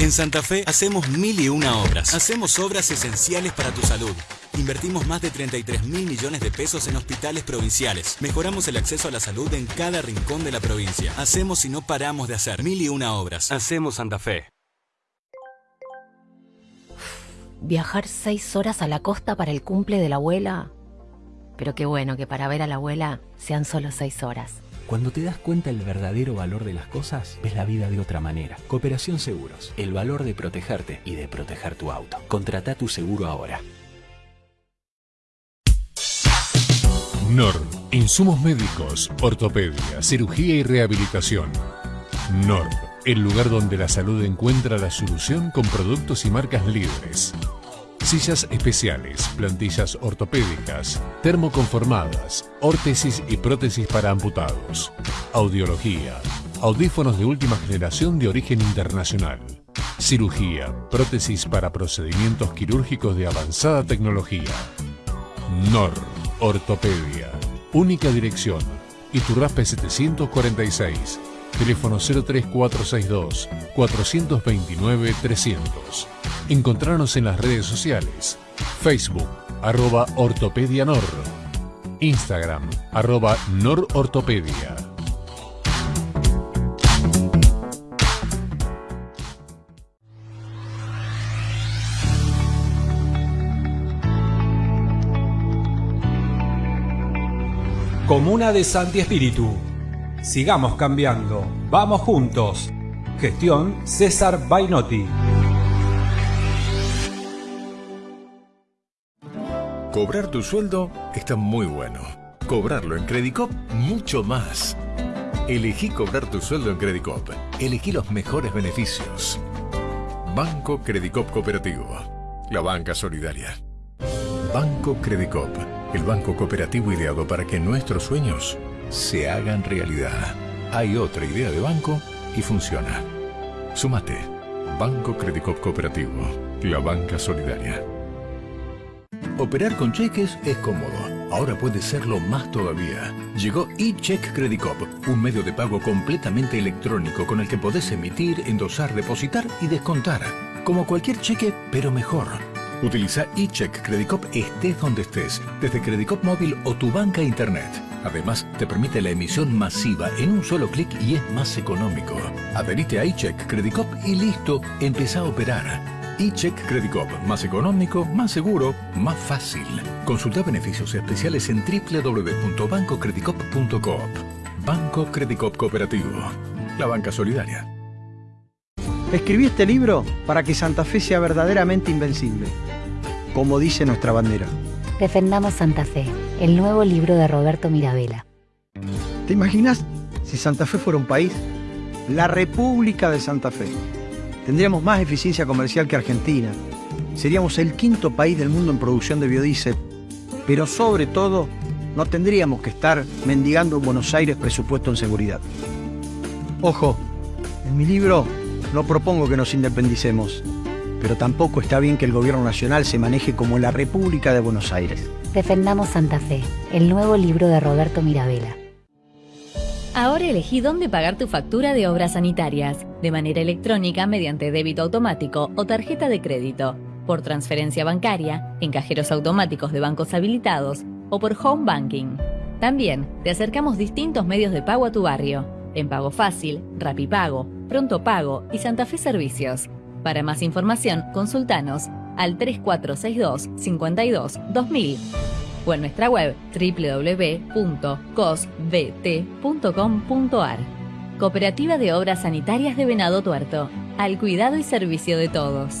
En Santa Fe hacemos mil y una obras. Hacemos obras esenciales para tu salud. Invertimos más de 33 mil millones de pesos en hospitales provinciales. Mejoramos el acceso a la salud en cada rincón de la provincia. Hacemos y no paramos de hacer mil y una obras. Hacemos Santa Fe. Viajar seis horas a la costa para el cumple de la abuela. Pero qué bueno que para ver a la abuela sean solo seis horas. Cuando te das cuenta el verdadero valor de las cosas, ves la vida de otra manera. Cooperación Seguros, el valor de protegerte y de proteger tu auto. Contrata tu seguro ahora. NOR, insumos médicos, ortopedia, cirugía y rehabilitación. NOR, el lugar donde la salud encuentra la solución con productos y marcas líderes. Sillas especiales, plantillas ortopédicas, termoconformadas, órtesis y prótesis para amputados. Audiología, audífonos de última generación de origen internacional. Cirugía, prótesis para procedimientos quirúrgicos de avanzada tecnología. NOR, Ortopedia. Única dirección. Iturraspe 746. Teléfono 03462 429 300. Encontrarnos en las redes sociales. Facebook, arroba Ortopedia Nor. Instagram, arroba Norortopedia. Comuna de Santi Espíritu. Sigamos cambiando. Vamos juntos. Gestión César Bainotti. Cobrar tu sueldo está muy bueno. Cobrarlo en Credicop, mucho más. Elegí cobrar tu sueldo en Credicop. Elegí los mejores beneficios. Banco Credicop Cooperativo. La banca solidaria. Banco Credicop. El banco cooperativo ideado para que nuestros sueños se hagan realidad. Hay otra idea de banco y funciona. Súmate. Banco Credicop Cooperativo. La banca solidaria. Operar con cheques es cómodo. Ahora puede serlo más todavía. Llegó eCheck Credicop, un medio de pago completamente electrónico con el que podés emitir, endosar, depositar y descontar. Como cualquier cheque, pero mejor. Utiliza eCheck Credicop estés donde estés, desde Credicop móvil o tu banca internet. Además, te permite la emisión masiva en un solo clic y es más económico. Adherite a eCheck Credicop y listo, empieza a operar eCheck Credit Cop. Más económico, más seguro, más fácil. Consulta beneficios especiales en www.bancocreditcop.coop. Banco Credicop Cooperativo. La banca solidaria. Escribí este libro para que Santa Fe sea verdaderamente invencible, como dice nuestra bandera. Defendamos Santa Fe, el nuevo libro de Roberto Mirabella. ¿Te imaginas si Santa Fe fuera un país? La República de Santa Fe Tendríamos más eficiencia comercial que Argentina. Seríamos el quinto país del mundo en producción de biodiesel. Pero sobre todo, no tendríamos que estar mendigando en Buenos Aires presupuesto en seguridad. Ojo, en mi libro no propongo que nos independicemos, pero tampoco está bien que el gobierno nacional se maneje como la República de Buenos Aires. Defendamos Santa Fe, el nuevo libro de Roberto Mirabella. Ahora elegí dónde pagar tu factura de obras sanitarias, de manera electrónica mediante débito automático o tarjeta de crédito, por transferencia bancaria, en cajeros automáticos de bancos habilitados o por home banking. También te acercamos distintos medios de pago a tu barrio, en Pago Fácil, Rapipago, Pronto Pago y Santa Fe Servicios. Para más información, consultanos al 3462 52 2000 o en nuestra web www.cosbt.com.ar. Cooperativa de Obras Sanitarias de Venado Tuerto, al cuidado y servicio de todos.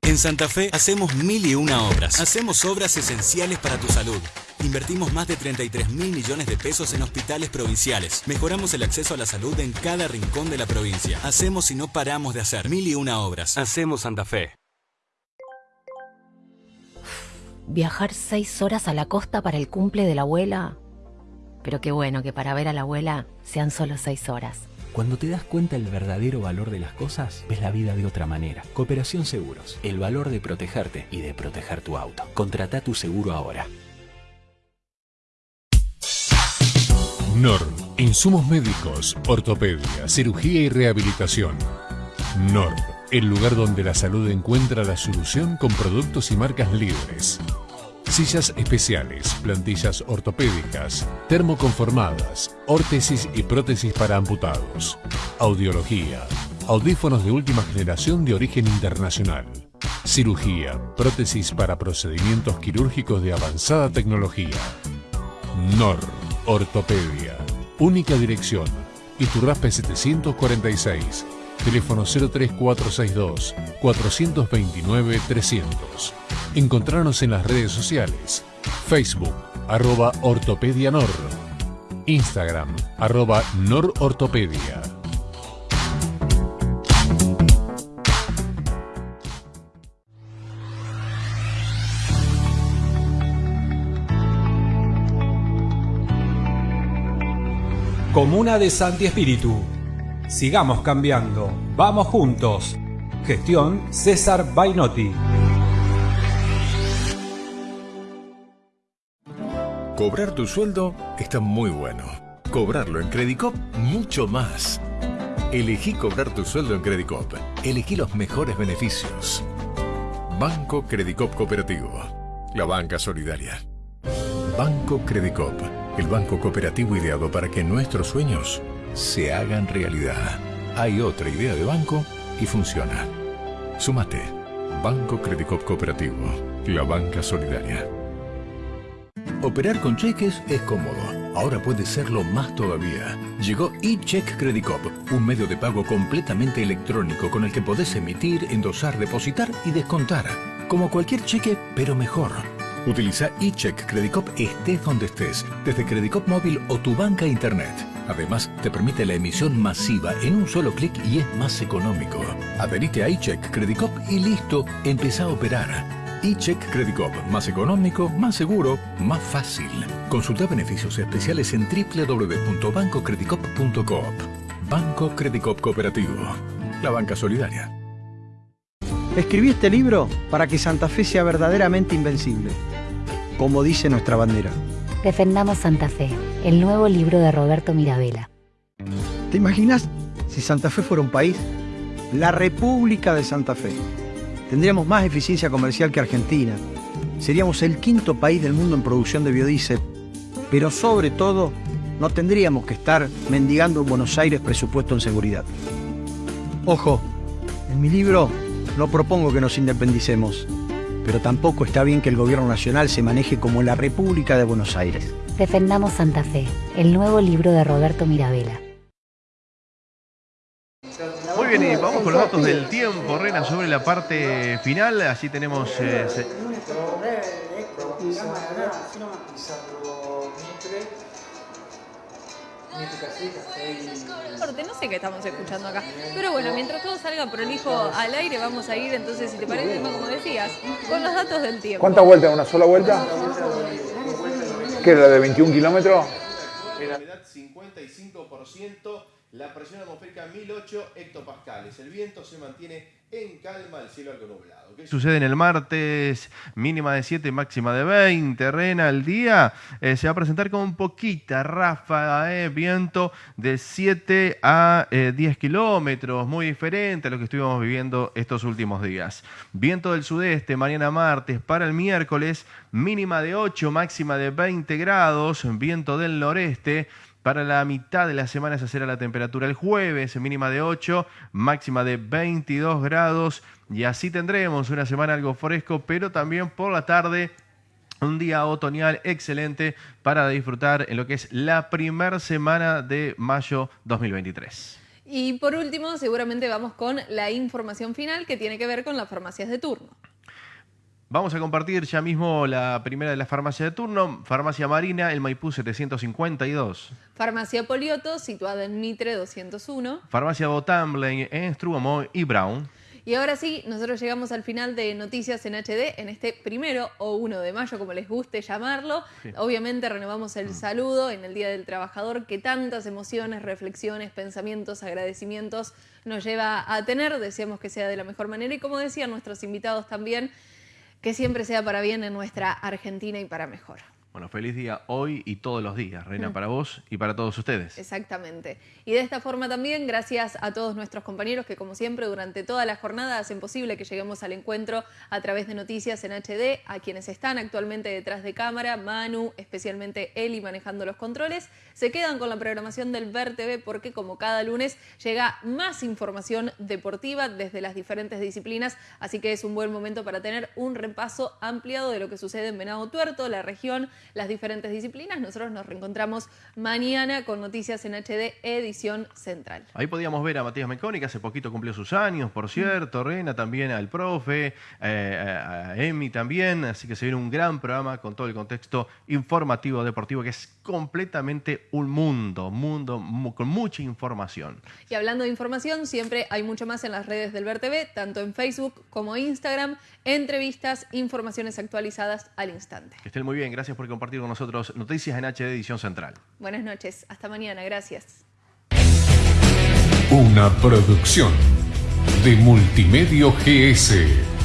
En Santa Fe hacemos mil y una obras. Hacemos obras esenciales para tu salud. Invertimos más de 33 mil millones de pesos en hospitales provinciales. Mejoramos el acceso a la salud en cada rincón de la provincia. Hacemos y no paramos de hacer mil y una obras. Hacemos Santa Fe. viajar seis horas a la costa para el cumple de la abuela. Pero qué bueno que para ver a la abuela sean solo seis horas. Cuando te das cuenta del verdadero valor de las cosas, ves la vida de otra manera. Cooperación Seguros, el valor de protegerte y de proteger tu auto. Contrata tu seguro ahora. NOR, insumos médicos, ortopedia, cirugía y rehabilitación. NOR, el lugar donde la salud encuentra la solución con productos y marcas libres. Sillas especiales, plantillas ortopédicas, termoconformadas, órtesis y prótesis para amputados. Audiología, audífonos de última generación de origen internacional. Cirugía, prótesis para procedimientos quirúrgicos de avanzada tecnología. NOR, Ortopedia. Única dirección, Iturraspe 746. Teléfono 03462 429 300. Encontrarnos en las redes sociales. Facebook, arroba Ortopedia Nor. Instagram, arroba Norortopedia. Comuna de Santi Espíritu. Sigamos cambiando. Vamos juntos. Gestión César Bainotti. Cobrar tu sueldo está muy bueno. Cobrarlo en Credicop, mucho más. Elegí cobrar tu sueldo en Credicop. Elegí los mejores beneficios. Banco Credicop Cooperativo. La banca solidaria. Banco Credicop. El banco cooperativo ideado para que nuestros sueños se hagan realidad. Hay otra idea de banco y funciona. Súmate. Banco Credicop Cooperativo. La banca solidaria. Operar con cheques es cómodo. Ahora puede serlo más todavía. Llegó eCheck Credicop, un medio de pago completamente electrónico con el que podés emitir, endosar, depositar y descontar Como cualquier cheque, pero mejor. Utiliza eCheck Credicop estés donde estés, desde Credicop móvil o tu banca internet. Además, te permite la emisión masiva en un solo clic y es más económico. Adherite a eCheck Credicop y listo, empieza a operar. eCheck Credicop, más económico, más seguro, más fácil. Consulta beneficios especiales en www.bancocredicop.coop. Banco Credicop Cooperativo. La banca solidaria. Escribí este libro para que Santa Fe sea verdaderamente invencible, como dice nuestra bandera. Defendamos Santa Fe, el nuevo libro de Roberto Mirabella. ¿Te imaginas si Santa Fe fuera un país? La República de Santa Fe. Tendríamos más eficiencia comercial que Argentina. Seríamos el quinto país del mundo en producción de biodiesel. Pero sobre todo, no tendríamos que estar mendigando en Buenos Aires presupuesto en seguridad. Ojo, en mi libro no propongo que nos independicemos, pero tampoco está bien que el gobierno nacional se maneje como la República de Buenos Aires. Defendamos Santa Fe, el nuevo libro de Roberto Mirabella. Muy bien, y vamos con los datos del tiempo, Rena, sobre la parte final. Allí tenemos... eh, se- no sé qué estamos escuchando acá. Pero bueno, mientras todo salga prolijo al aire, vamos a ir entonces, si te parece, como decías, con los datos del tiempo. ¿Cuántas vueltas? ¿Una sola vuelta? ¿Qué era la de 21 kilómetros? La humedad 55%, la presión atmosférica 1008 hectopascales. El viento se mantiene en calma, el cielo algo nublado. ¿Qué sucede en el martes? Mínima de 7, máxima de 20. Rena, el día eh, se va a presentar con poquita ráfaga de viento de 7 a eh, 10 kilómetros, muy diferente a lo que estuvimos viviendo estos últimos días. Viento del sudeste, mañana martes, para el miércoles, mínima de 8, máxima de 20 grados, viento del noreste. Para la mitad de la semana se será la temperatura el jueves, mínima de 8, máxima de 22 grados. Y así tendremos una semana algo fresco, pero también por la tarde un día otoñal excelente para disfrutar en lo que es la primera semana de mayo 2023. Y por último, seguramente vamos con la información final que tiene que ver con las farmacias de turno. Vamos a compartir ya mismo la primera de las farmacias de turno, Farmacia Marina, el Maipú 752. Farmacia Polioto, situada en Mitre 201. Farmacia Botamble en Strugomo y Brown. Y ahora sí, nosotros llegamos al final de Noticias en HD en este primero o 1 de mayo, como les guste llamarlo. Sí. Obviamente renovamos el saludo en el Día del Trabajador que tantas emociones, reflexiones, pensamientos, agradecimientos nos lleva a tener. Deseamos que sea de la mejor manera y como decían nuestros invitados también, que siempre sea para bien en nuestra Argentina y para mejor. Bueno, feliz día hoy y todos los días, Reina, Mm. para vos y para todos ustedes. Exactamente. Y de esta forma también, gracias a todos nuestros compañeros que como siempre durante toda la jornada hacen posible que lleguemos al encuentro a través de noticias en HD, a quienes están actualmente detrás de cámara, Manu, especialmente Eli manejando los controles, se quedan con la programación del Ver TV porque como cada lunes llega más información deportiva desde las diferentes disciplinas, así que es un buen momento para tener un repaso ampliado de lo que sucede en Venado Tuerto, la región, las diferentes disciplinas. Nosotros nos reencontramos mañana con Noticias en HD, edición central. Ahí podíamos ver a Matías Meconi, que hace poquito cumplió sus años, por cierto, Rena también al profe, eh, a a Emi también, así que se viene un gran programa con todo el contexto informativo deportivo que es completamente un mundo, mundo mu- con mucha información. Y hablando de información, siempre hay mucho más en las redes del Ver TV, tanto en Facebook como Instagram, entrevistas, informaciones actualizadas al instante. Que estén muy bien, gracias por compartir con nosotros Noticias en HD Edición Central. Buenas noches, hasta mañana, gracias. Una producción de Multimedio GS.